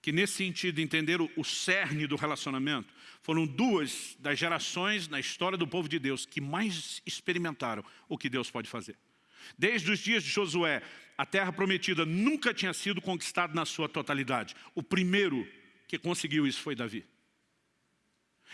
que nesse sentido entenderam o cerne do relacionamento, foram duas das gerações na história do povo de Deus que mais experimentaram o que Deus pode fazer. Desde os dias de Josué, a terra prometida nunca tinha sido conquistada na sua totalidade. O primeiro que conseguiu isso foi Davi.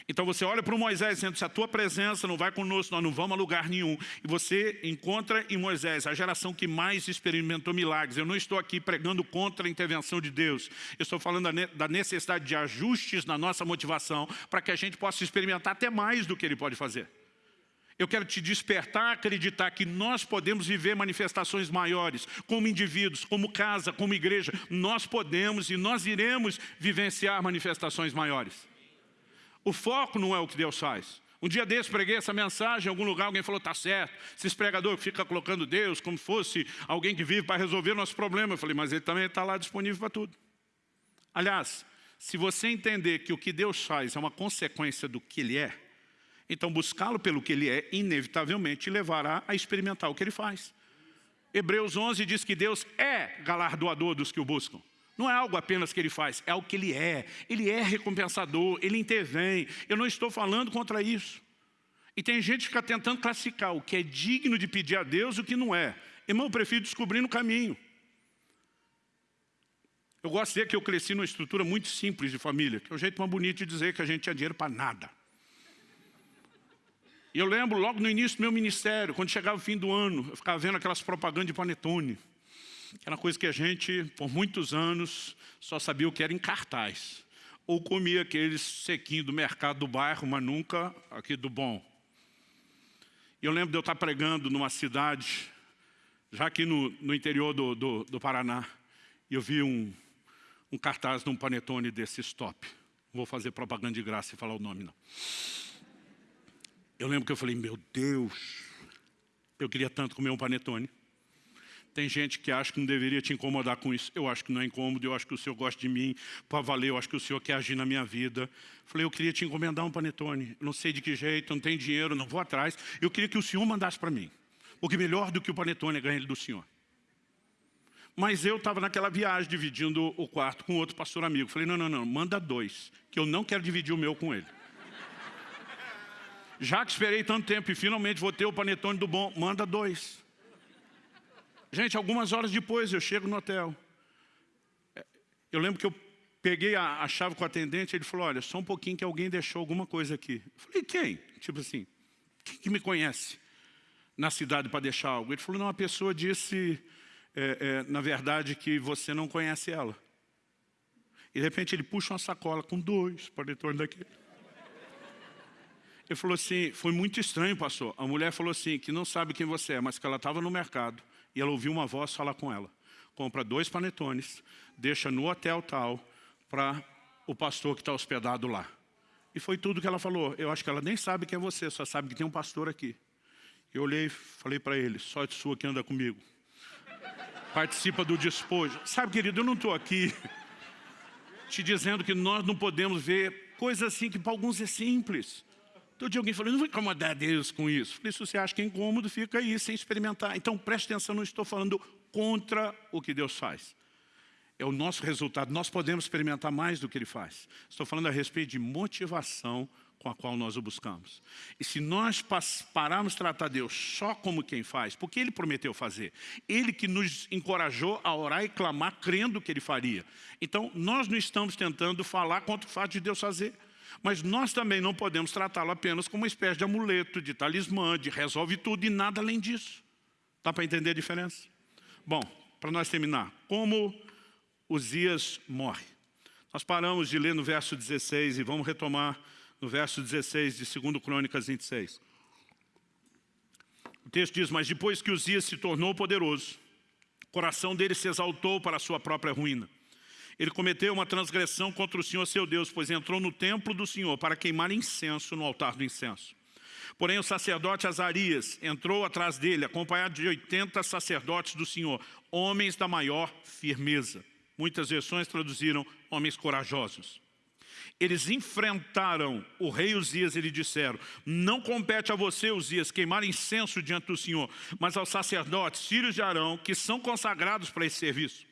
Então você olha para Moisés dizendo, se a tua presença não vai conosco, nós não vamos a lugar nenhum. E você encontra em Moisés a geração que mais experimentou milagres. Eu não estou aqui pregando contra a intervenção de Deus. Eu estou falando da necessidade de ajustes na nossa motivação para que a gente possa experimentar até mais do que Ele pode fazer. Eu quero te despertar a acreditar que nós podemos viver manifestações maiores, como indivíduos, como casa, como igreja. Nós podemos e nós iremos vivenciar manifestações maiores. O foco não é o que Deus faz. Um dia desse preguei essa mensagem em algum lugar, alguém falou, tá certo, esses pregadores que ficam colocando Deus como fosse alguém que vive para resolver nosso problema. Eu falei, mas ele também está lá disponível para tudo. Aliás, se você entender que o que Deus faz é uma consequência do que Ele é, então buscá-lo pelo que Ele é, inevitavelmente levará a experimentar o que Ele faz. Hebreus 11 diz que Deus é galardoador dos que o buscam. Não é algo apenas que ele faz, é o que ele é. Ele é recompensador, ele intervém. Eu não estou falando contra isso. E tem gente que fica tentando classificar o que é digno de pedir a Deus e o que não é. Irmão, eu prefiro descobrir no caminho. Eu gosto de dizer que eu cresci numa estrutura muito simples de família, que é o jeito mais bonito de dizer que a gente tinha dinheiro para nada. E eu lembro logo no início do meu ministério, quando chegava o fim do ano, eu ficava vendo aquelas propagandas de panetone era coisa que a gente, por muitos anos, só sabia o que era em cartaz. Ou comia aqueles sequinhos do mercado do bairro, mas nunca aqui do bom. E eu lembro de eu estar pregando numa cidade, já aqui no, no interior do, do, do, Paraná, e eu vi um, um cartaz de um panetone desse stop. Não vou fazer propaganda de graça e falar o nome, não. Eu lembro que eu falei, meu Deus, eu queria tanto comer um panetone. Tem gente que acha que não deveria te incomodar com isso. Eu acho que não é incômodo, eu acho que o Senhor gosta de mim para valer, eu acho que o Senhor quer agir na minha vida. Falei, eu queria te encomendar um panetone. Não sei de que jeito, não tenho dinheiro, não vou atrás. Eu queria que o Senhor mandasse para mim. Porque melhor do que o panetone é ganhar ele do Senhor. Mas eu estava naquela viagem, dividindo o quarto com outro pastor amigo. Falei, não, não, não, manda dois, que eu não quero dividir o meu com ele. Já que esperei tanto tempo e finalmente vou ter o panetone do bom, manda dois. Gente, algumas horas depois eu chego no hotel. É, eu lembro que eu peguei a, a chave com o atendente, ele falou, olha, só um pouquinho que alguém deixou alguma coisa aqui. Eu falei, quem? Tipo assim, quem que me conhece na cidade para deixar algo? Ele falou, não, a pessoa disse, é, é, na verdade, que você não conhece ela. E de repente ele puxa uma sacola com dois paletões daquele. Ele falou assim, foi muito estranho, pastor. A mulher falou assim, que não sabe quem você é, mas que ela estava no mercado e ela ouviu uma voz falar com ela. Compra dois panetones, deixa no hotel tal, para o pastor que está hospedado lá. E foi tudo que ela falou. Eu acho que ela nem sabe quem é você, só sabe que tem um pastor aqui. Eu olhei e falei para ele, sorte sua que anda comigo. Participa do despojo. Sabe, querido, eu não estou aqui *laughs* te dizendo que nós não podemos ver coisas assim que para alguns é simples. Todo dia alguém falou, não vou incomodar Deus com isso. Falei, se você acha que é incômodo, fica aí sem experimentar. Então preste atenção, não estou falando contra o que Deus faz. É o nosso resultado, nós podemos experimentar mais do que Ele faz. Estou falando a respeito de motivação com a qual nós o buscamos. E se nós pararmos tratar Deus só como quem faz, porque Ele prometeu fazer, Ele que nos encorajou a orar e clamar crendo que Ele faria. Então, nós não estamos tentando falar contra o fato de Deus fazer. Mas nós também não podemos tratá-lo apenas como uma espécie de amuleto, de talismã, de resolve tudo e nada além disso. Dá para entender a diferença? Bom, para nós terminar, como Uzias morre? Nós paramos de ler no verso 16 e vamos retomar no verso 16 de 2 Crônicas 26. O texto diz, mas depois que Uzias se tornou poderoso, o coração dele se exaltou para a sua própria ruína ele cometeu uma transgressão contra o Senhor seu Deus, pois entrou no templo do Senhor para queimar incenso no altar do incenso. Porém, o sacerdote Azarias entrou atrás dele, acompanhado de 80 sacerdotes do Senhor, homens da maior firmeza. Muitas versões traduziram homens corajosos. Eles enfrentaram o rei Uzias e lhe disseram, não compete a você, Uzias, queimar incenso diante do Senhor, mas aos sacerdotes, filhos de Arão, que são consagrados para esse serviço.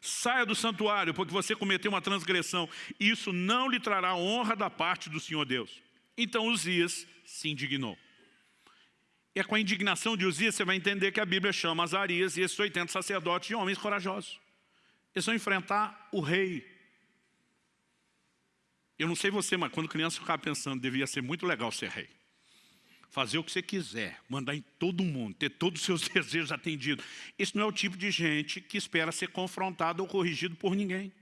Saia do santuário, porque você cometeu uma transgressão. Isso não lhe trará honra da parte do Senhor Deus. Então Uzias se indignou. E é com a indignação de Uzias você vai entender que a Bíblia chama Azarias e esses 80 sacerdotes de homens corajosos. Eles vão enfrentar o rei. Eu não sei você, mas quando criança eu ficava pensando, devia ser muito legal ser rei fazer o que você quiser, mandar em todo mundo, ter todos os seus *laughs* desejos atendidos. Esse não é o tipo de gente que espera ser confrontado ou corrigido por ninguém.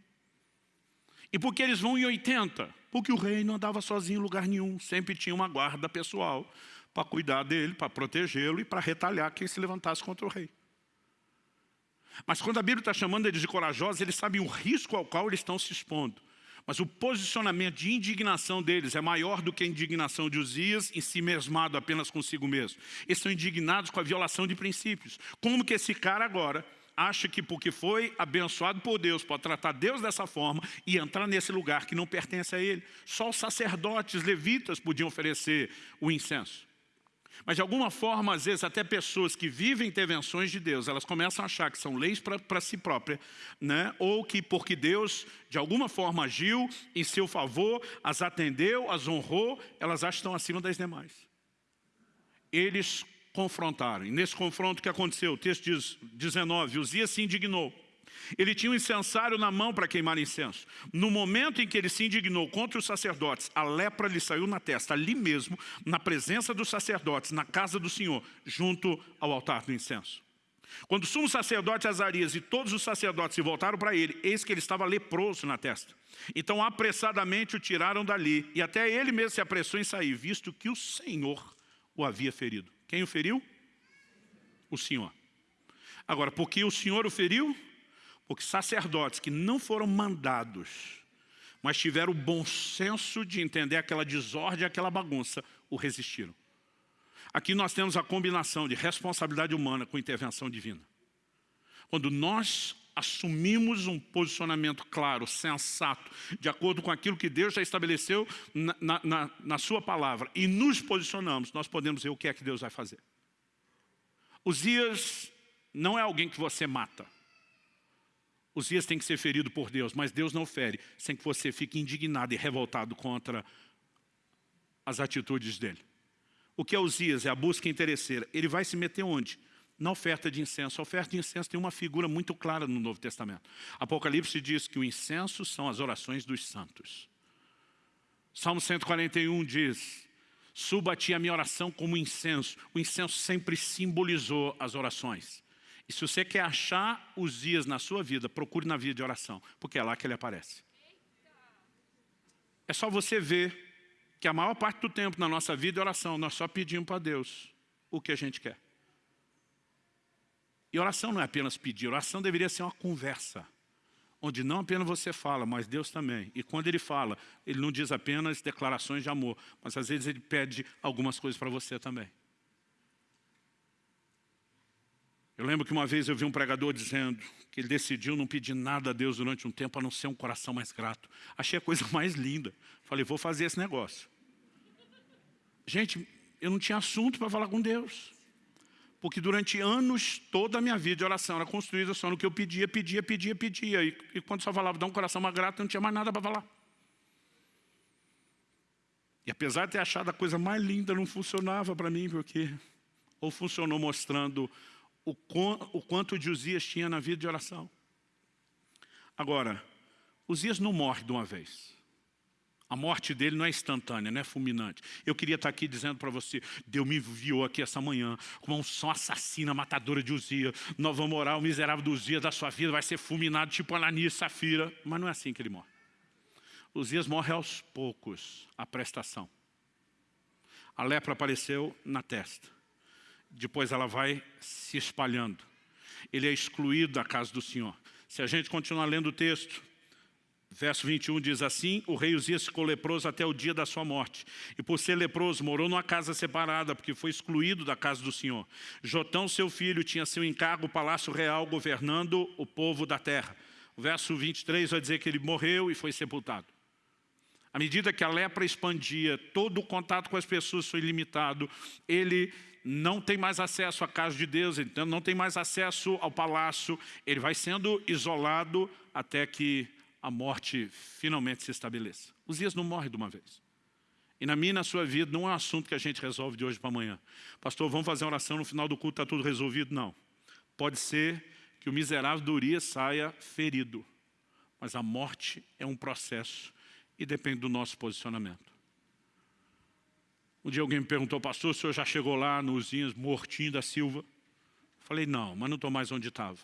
E por que eles vão em 80? Porque o rei não andava sozinho em lugar nenhum, sempre tinha uma guarda pessoal para cuidar dele, para protegê-lo e para retalhar quem se levantasse contra o rei. Mas quando a Bíblia está chamando eles de corajosos, eles sabem o risco ao qual eles estão se expondo. Mas o posicionamento de indignação deles é maior do que a indignação de Uzias em si mesmado apenas consigo mesmo. Eles são indignados com a violação de princípios. Como que esse cara agora acha que porque foi abençoado por Deus, pode tratar Deus dessa forma e entrar nesse lugar que não pertence a ele. Só os sacerdotes levitas podiam oferecer o incenso. Mas de alguma forma, às vezes, até pessoas que vivem intervenções de Deus, elas começam a achar que são leis para si própria, né? ou que porque Deus, de alguma forma, agiu em seu favor, as atendeu, as honrou, elas acham que estão acima das demais. Eles confrontaram. E nesse confronto que aconteceu, o texto diz 19, Uzias se indignou. Ele tinha um incensário na mão para queimar incenso. No momento em que ele se indignou contra os sacerdotes, a lepra lhe saiu na testa, ali mesmo, na presença dos sacerdotes, na casa do Senhor, junto ao altar do incenso. Quando o sumo sacerdote Azarias e todos os sacerdotes se voltaram para ele, eis que ele estava leproso na testa. Então apressadamente o tiraram dali, e até ele mesmo se apressou em sair, visto que o Senhor o havia ferido. Quem o feriu? O Senhor. Agora, por que o Senhor o feriu? Porque sacerdotes que não foram mandados, mas tiveram o bom senso de entender aquela desordem, aquela bagunça, o resistiram. Aqui nós temos a combinação de responsabilidade humana com intervenção divina. Quando nós assumimos um posicionamento claro, sensato, de acordo com aquilo que Deus já estabeleceu na, na, na sua palavra, e nos posicionamos, nós podemos ver o que é que Deus vai fazer. Uzias não é alguém que você mata. Uzias tem que ser ferido por Deus, mas Deus não fere, sem que você fique indignado e revoltado contra as atitudes dele. O que é Uzias? É a busca interesseira. Ele vai se meter onde? Na oferta de incenso. A oferta de incenso tem uma figura muito clara no Novo Testamento. Apocalipse diz que o incenso são as orações dos santos. Salmo 141 diz, suba a ti a minha oração como incenso. O incenso sempre simbolizou as orações. E se você quer achar os dias na sua vida, procure na vida de oração, porque é lá que ele aparece. É só você ver que a maior parte do tempo na nossa vida é oração, nós só pedimos para Deus o que a gente quer. E oração não é apenas pedir, oração deveria ser uma conversa, onde não apenas você fala, mas Deus também. E quando Ele fala, Ele não diz apenas declarações de amor, mas às vezes Ele pede algumas coisas para você também. Eu lembro que uma vez eu vi um pregador dizendo que ele decidiu não pedir nada a Deus durante um tempo, a não ser um coração mais grato. Achei a coisa *laughs* mais linda. Falei, vou fazer esse negócio. Gente, eu não tinha assunto para falar com Deus. Porque durante anos, toda a minha vida de oração era construída só no que eu pedia, pedia, pedia, pedia. E, e quando só falava, dá um coração mais grato, eu não tinha mais nada para falar. E apesar de ter achado a coisa mais linda, não funcionava para mim, porque ou funcionou mostrando o, o quanto Uzias tinha na vida de oração. Agora, Uzias não morre de uma vez. A morte dele não é instantânea, não é fulminante. Eu queria estar aqui dizendo para você, Deus me enviou aqui essa manhã com uma unção assassina, matadora de Uzias. Nós vamos orar, o miserável do Uzias da sua vida vai ser fulminado tipo Ananias Safira. Mas não é assim que ele morre. Uzias morre aos poucos, a prestação. A lepra apareceu na testa depois ela vai se espalhando. Ele é excluído da casa do Senhor. Se a gente continuar lendo o texto, verso 21 diz assim, o rei Uzias ficou leproso até o dia da sua morte. E por ser leproso, morou numa casa separada, porque foi excluído da casa do Senhor. Jotão, seu filho, tinha seu encargo, o palácio real, governando o povo da terra. O verso 23 vai dizer que ele morreu e foi sepultado. À medida que a lepra expandia, todo o contato com as pessoas foi limitado, ele não tem mais acesso à casa de Deus, então não tem mais acesso ao palácio, ele vai sendo isolado até que a morte finalmente se estabeleça. Os dias não morrem de uma vez. E na minha e na sua vida não é um assunto que a gente resolve de hoje para amanhã. Pastor, vamos fazer oração no final do culto, está tudo resolvido? Não. Pode ser que o miserável do Urias saia ferido. Mas a morte é um processo e depende do nosso posicionamento. Um dia alguém me perguntou, pastor, o senhor já chegou lá no Uzinhas mortinho da Silva? Falei, não, mas não estou mais onde estava.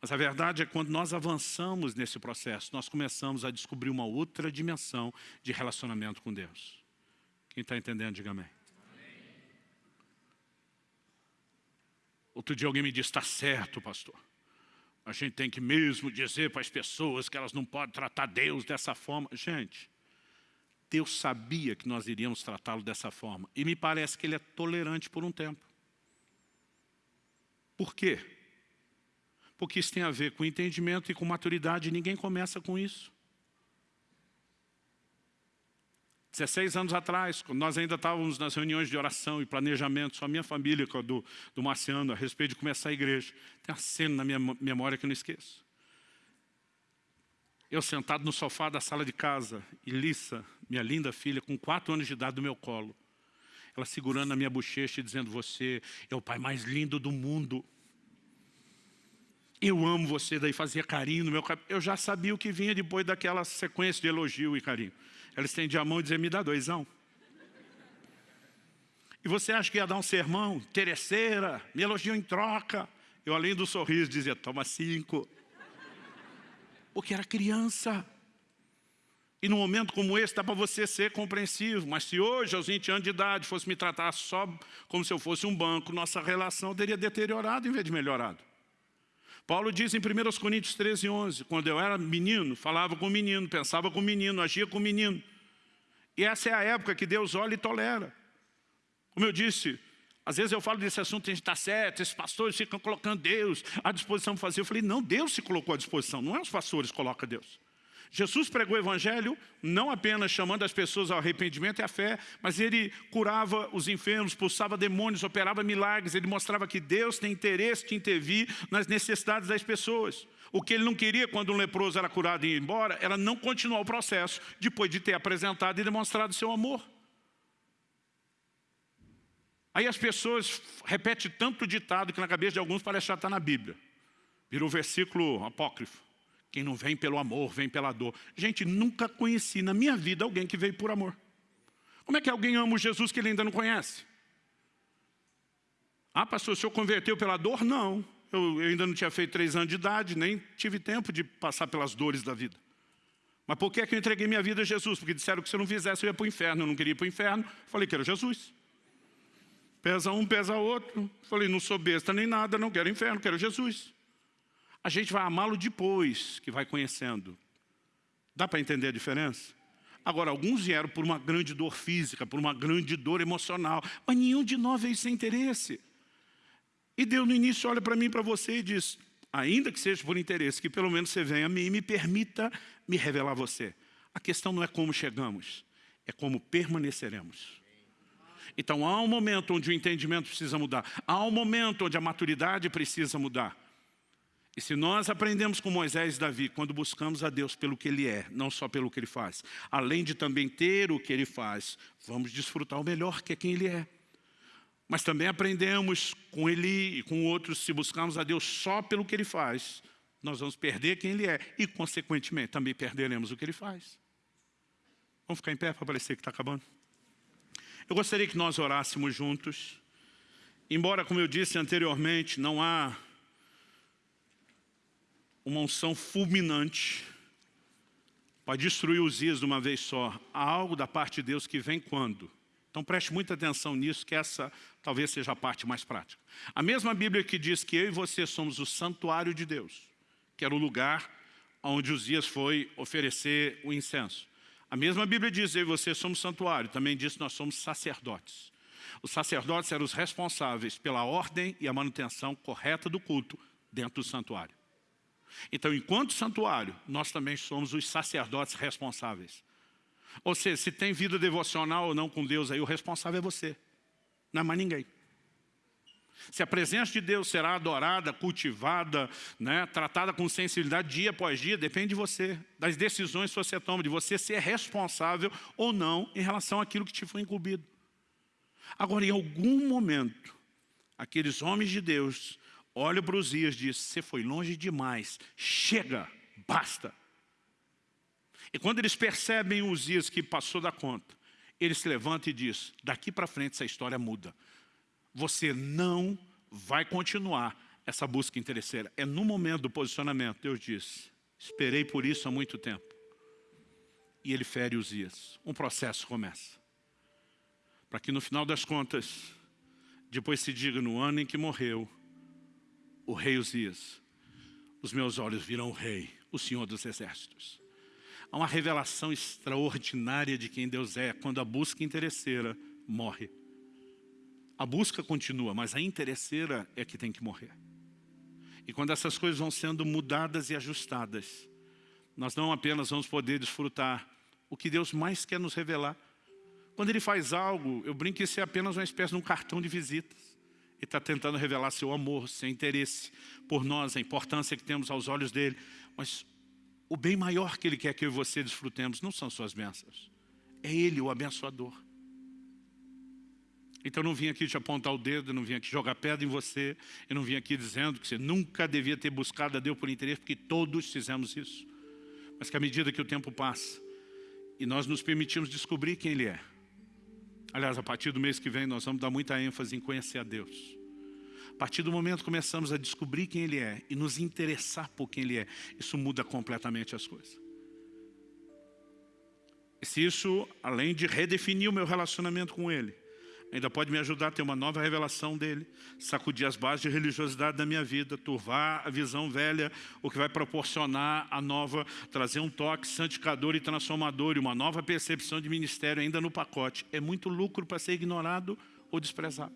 Mas a verdade é que quando nós avançamos nesse processo, nós começamos a descobrir uma outra dimensão de relacionamento com Deus. Quem está entendendo, diga amém. Outro dia alguém me disse, está certo, pastor. A gente tem que mesmo dizer para as pessoas que elas não podem tratar Deus dessa forma. Gente, Deus sabia que nós iríamos tratá-lo dessa forma. E me parece que Ele é tolerante por um tempo. Por quê? Porque isso tem a ver com entendimento e com maturidade. E ninguém começa com isso. 16 anos atrás, quando nós ainda estávamos nas reuniões de oração e planejamento, só a minha família, a do, do Marciano, a respeito de começar a igreja. Tem uma cena na minha memória que eu não esqueço. Eu sentado no sofá da sala de casa, e Lissa, minha linda filha, com quatro anos de idade do meu colo, ela segurando na minha bochecha e dizendo, você é o pai mais lindo do mundo. Eu amo você, daí fazia carinho no meu cabelo. Eu já sabia o que vinha depois daquela sequência de elogio e carinho. Ela estendia a mão e dizia, me dá doisão. E você acha que ia dar um sermão? Terceira, me elogiou em troca. Eu, além do sorriso, dizia, toma cinco. Porque era criança. E num momento como esse, dá para você ser compreensivo. Mas se hoje, aos 20 anos de idade, fosse me tratar só como se eu fosse um banco, nossa relação teria deteriorado em vez de melhorado. Paulo diz em 1 Coríntios 13, 11, quando eu era menino, falava com menino, pensava com menino, agia com menino. E essa é a época que Deus olha e tolera. Como eu disse, às vezes eu falo desse assunto, a gente está certo, esses pastores ficam colocando Deus à disposição para fazer. Eu falei, não, Deus se colocou à disposição, não é os pastores que colocam Deus. Jesus pregou o Evangelho não apenas chamando as pessoas ao arrependimento e à fé, mas ele curava os enfermos, pulsava demônios, operava milagres, ele mostrava que Deus tem interesse de intervir nas necessidades das pessoas. O que ele não queria quando um leproso era curado e ia embora, era não continuar o processo, depois de ter apresentado e demonstrado seu amor. Aí as pessoas repetem tanto ditado que na cabeça de alguns parece já estar na Bíblia. Virou versículo apócrifo. Quem não vem pelo amor, vem pela dor. Gente, nunca conheci na minha vida alguém que veio por amor. Como é que alguém ama o Jesus que ele ainda não conhece? Ah, pastor, o senhor converteu pela dor? Não. Eu, eu ainda não tinha feito três anos de idade, nem tive tempo de passar pelas dores da vida. Mas por que, é que eu entreguei minha vida a Jesus? Porque disseram que se eu não fizesse eu ia para o inferno. Eu não queria ir para o inferno. Falei que era Jesus. Pesa um, pesa outro. Falei, não sou besta nem nada, não quero inferno, quero Jesus. A gente vai amá-lo depois que vai conhecendo. Dá para entender a diferença? Agora, alguns vieram por uma grande dor física, por uma grande dor emocional, mas nenhum de nós veio sem interesse. E Deus no início olha para mim e para você e diz, ainda que seja por interesse, que pelo menos você venha a mim e me permita me revelar a você. A questão não é como chegamos, é como permaneceremos. Então há um momento onde o entendimento precisa mudar, há um momento onde a maturidade precisa mudar. E se nós aprendemos com Moisés e Davi, quando buscamos a Deus pelo que Ele é, não só pelo que Ele faz, além de também ter o que Ele faz, vamos desfrutar o melhor que é quem Ele é. Mas também aprendemos com Ele e com outros, se buscarmos a Deus só pelo que Ele faz, nós vamos perder quem Ele é e, consequentemente, também perderemos o que Ele faz. Vamos ficar em pé para parecer que está acabando? Eu gostaria que nós orássemos juntos. Embora, como eu disse anteriormente, não há uma unção fulminante para destruir os dias de uma vez só. Há algo da parte de Deus que vem quando? Então preste muita atenção nisso, que essa talvez seja a parte mais prática. A mesma Bíblia que diz que eu e você somos o santuário de Deus, que era o lugar onde os dias foi oferecer o incenso. A mesma Bíblia diz, eu e você somos santuário, também diz que nós somos sacerdotes. Os sacerdotes eram os responsáveis pela ordem e a manutenção correta do culto dentro do santuário. Então, enquanto santuário, nós também somos os sacerdotes responsáveis. Ou seja, se tem vida devocional ou não com Deus, aí o responsável é você, não é mais ninguém. Se a presença de Deus será adorada, cultivada, né, tratada com sensibilidade dia após dia, depende de você, das decisões que você toma, de você ser responsável ou não em relação àquilo que te foi incumbido. Agora, em algum momento, aqueles homens de Deus olham para os dias e dizem, você foi longe demais, chega, basta. E quando eles percebem os dias que passou da conta, eles se levantam e dizem, daqui para frente essa história muda. Você não vai continuar essa busca interesseira. É no momento do posicionamento, Deus diz, esperei por isso há muito tempo. E ele fere os dias. Um processo começa. Para que no final das contas, depois se diga no ano em que morreu, o rei Uzias, os meus olhos viram o rei, o Senhor dos Exércitos. Há uma revelação extraordinária de quem Deus é quando a busca interesseira morre. A busca continua, mas a interesseira é que tem que morrer. E quando essas coisas vão sendo mudadas e ajustadas, nós não apenas vamos poder desfrutar o que Deus mais quer nos revelar. Quando Ele faz algo, eu brinco que isso é apenas uma espécie de um cartão de visitas. Ele está tentando revelar seu amor, seu interesse por nós, a importância que temos aos olhos dEle. Mas o bem maior que Ele quer que eu e você desfrutemos não são suas bênçãos. É Ele o abençoador. Então não vim aqui te apontar o dedo, não vim aqui jogar pedra em você, eu não vim aqui dizendo que você nunca devia ter buscado a Deus por interesse, porque todos fizemos isso. Mas que à medida que o tempo passa, e nós nos permitimos descobrir quem Ele é. Aliás, a partir do mês que vem nós vamos dar muita ênfase em conhecer a Deus. A partir do momento que começamos a descobrir quem Ele é e nos interessar por quem Ele é, isso muda completamente as coisas. E se isso, além de redefinir o meu relacionamento com Ele, ainda pode me ajudar a ter uma nova revelação dEle, sacudir as bases de religiosidade da minha vida, turvar a visão velha, o que vai proporcionar a nova, trazer um toque santificador e transformador e uma nova percepção de ministério ainda no pacote. É muito lucro para ser ignorado ou desprezado.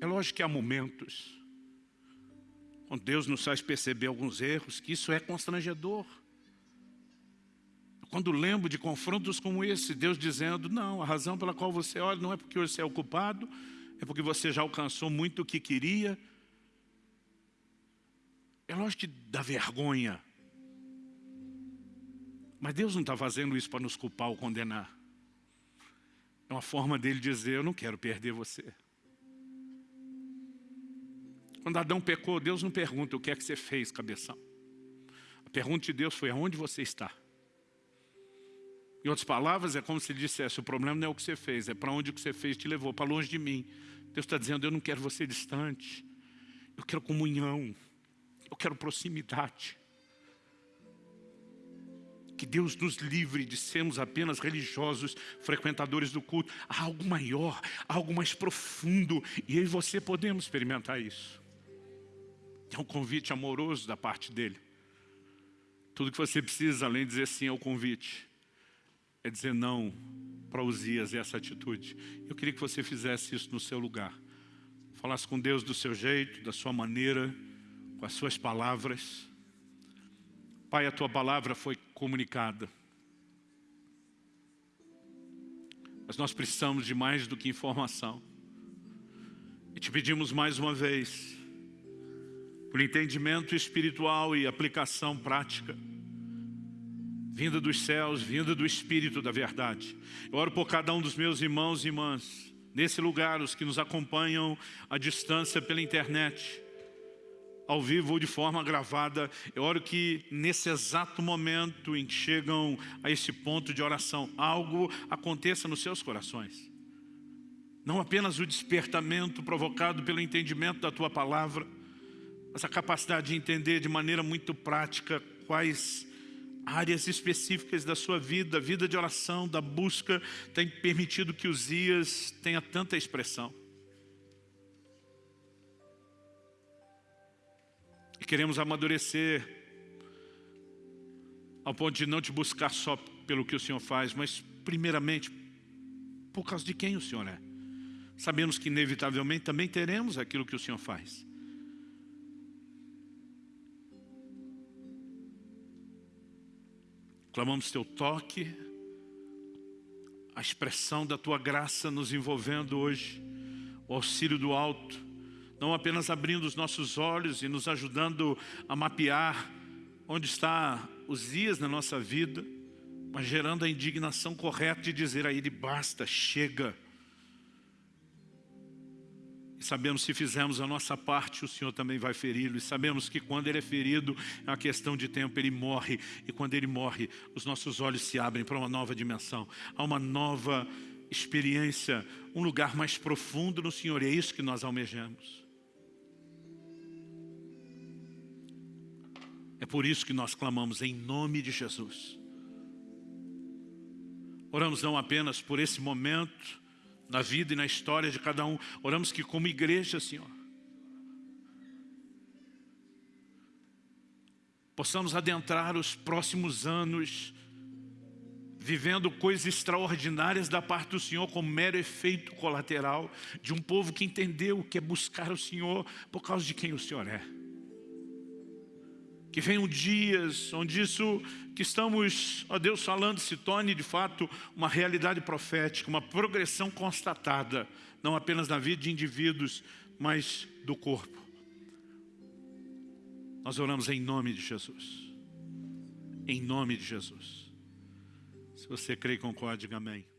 É lógico que há momentos, quando Deus nos faz perceber alguns erros, que isso é constrangedor. Quando lembro de confrontos como esse, Deus dizendo, não, a razão pela qual você olha não é porque você é ocupado, é porque você já alcançou muito o que queria. É lógico que dá vergonha. Mas Deus não está fazendo isso para nos culpar ou condenar. É uma forma dele dizer, eu não quero perder você. Quando Adão pecou, Deus não pergunta o que é que você fez, cabeção. A pergunta de Deus foi, aonde você está? Em outras palavras, é como se ele dissesse, o problema não é o que você fez, é para onde o que você fez te levou, para longe de mim. Deus está dizendo, eu não quero você distante, eu quero comunhão, eu quero proximidade. Que Deus nos livre de sermos apenas religiosos, frequentadores do culto. Há algo maior, algo mais profundo, e eu e você podemos experimentar isso. É um convite amoroso da parte dele. Tudo que você precisa, além de dizer sim ao convite, é dizer não para Uzias essa atitude. Eu queria que você fizesse isso no seu lugar. Falasse com Deus do seu jeito, da sua maneira, com as suas palavras. Pai, a tua palavra foi comunicada. Mas nós precisamos de mais do que informação. E te pedimos mais uma vez, por entendimento espiritual e aplicação prática, vinda dos céus, vinda do Espírito da verdade. Eu oro por cada um dos meus irmãos e irmãs, nesse lugar, os que nos acompanham à distância pela internet, ao vivo ou de forma gravada. Eu oro que nesse exato momento em que chegam a esse ponto de oração, algo aconteça nos seus corações. Não apenas o despertamento provocado pelo entendimento da Tua Palavra, mas a capacidade de entender de maneira muito prática quais áreas específicas da sua vida, a vida de oração, da busca, tem permitido que os dias tenha tanta expressão. E queremos amadurecer ao ponto de não te buscar só pelo que o Senhor faz, mas primeiramente por causa de quem o Senhor é. Sabemos que inevitavelmente também teremos aquilo que o Senhor faz. Clamamos Teu toque, expressão da Tua graça nos envolvendo hoje, o auxílio do alto, não apenas abrindo os nossos olhos e nos ajudando a mapear onde está os dias na nossa vida, mas gerando a indignação correta de dizer a Ele, basta, chega. Sabemos se fizermos a nossa parte, o Senhor também vai feri-lo. E sabemos que quando Ele é ferido, é uma questão de tempo, Ele morre. E quando Ele morre, os nossos olhos se abrem para uma nova dimensão. Há uma nova experiência, um lugar mais profundo no Senhor. E é isso que nós almejamos. É por isso que nós clamamos em nome de Jesus. Oramos não apenas por esse momento, na vida e na história de cada um. Oramos que como igreja, Senhor, possamos adentrar os próximos anos vivendo coisas extraordinárias da parte do Senhor como mero efeito colateral de um povo que entendeu o que é buscar o Senhor por causa de quem o Senhor é que venham dias onde isso que estamos, ó Deus, falando se torne de fato uma realidade profética, uma progressão constatada, não apenas na vida de indivíduos, mas do corpo. Nós oramos em nome de Jesus. Em nome de Jesus. Se você crê e concorda, diga amém.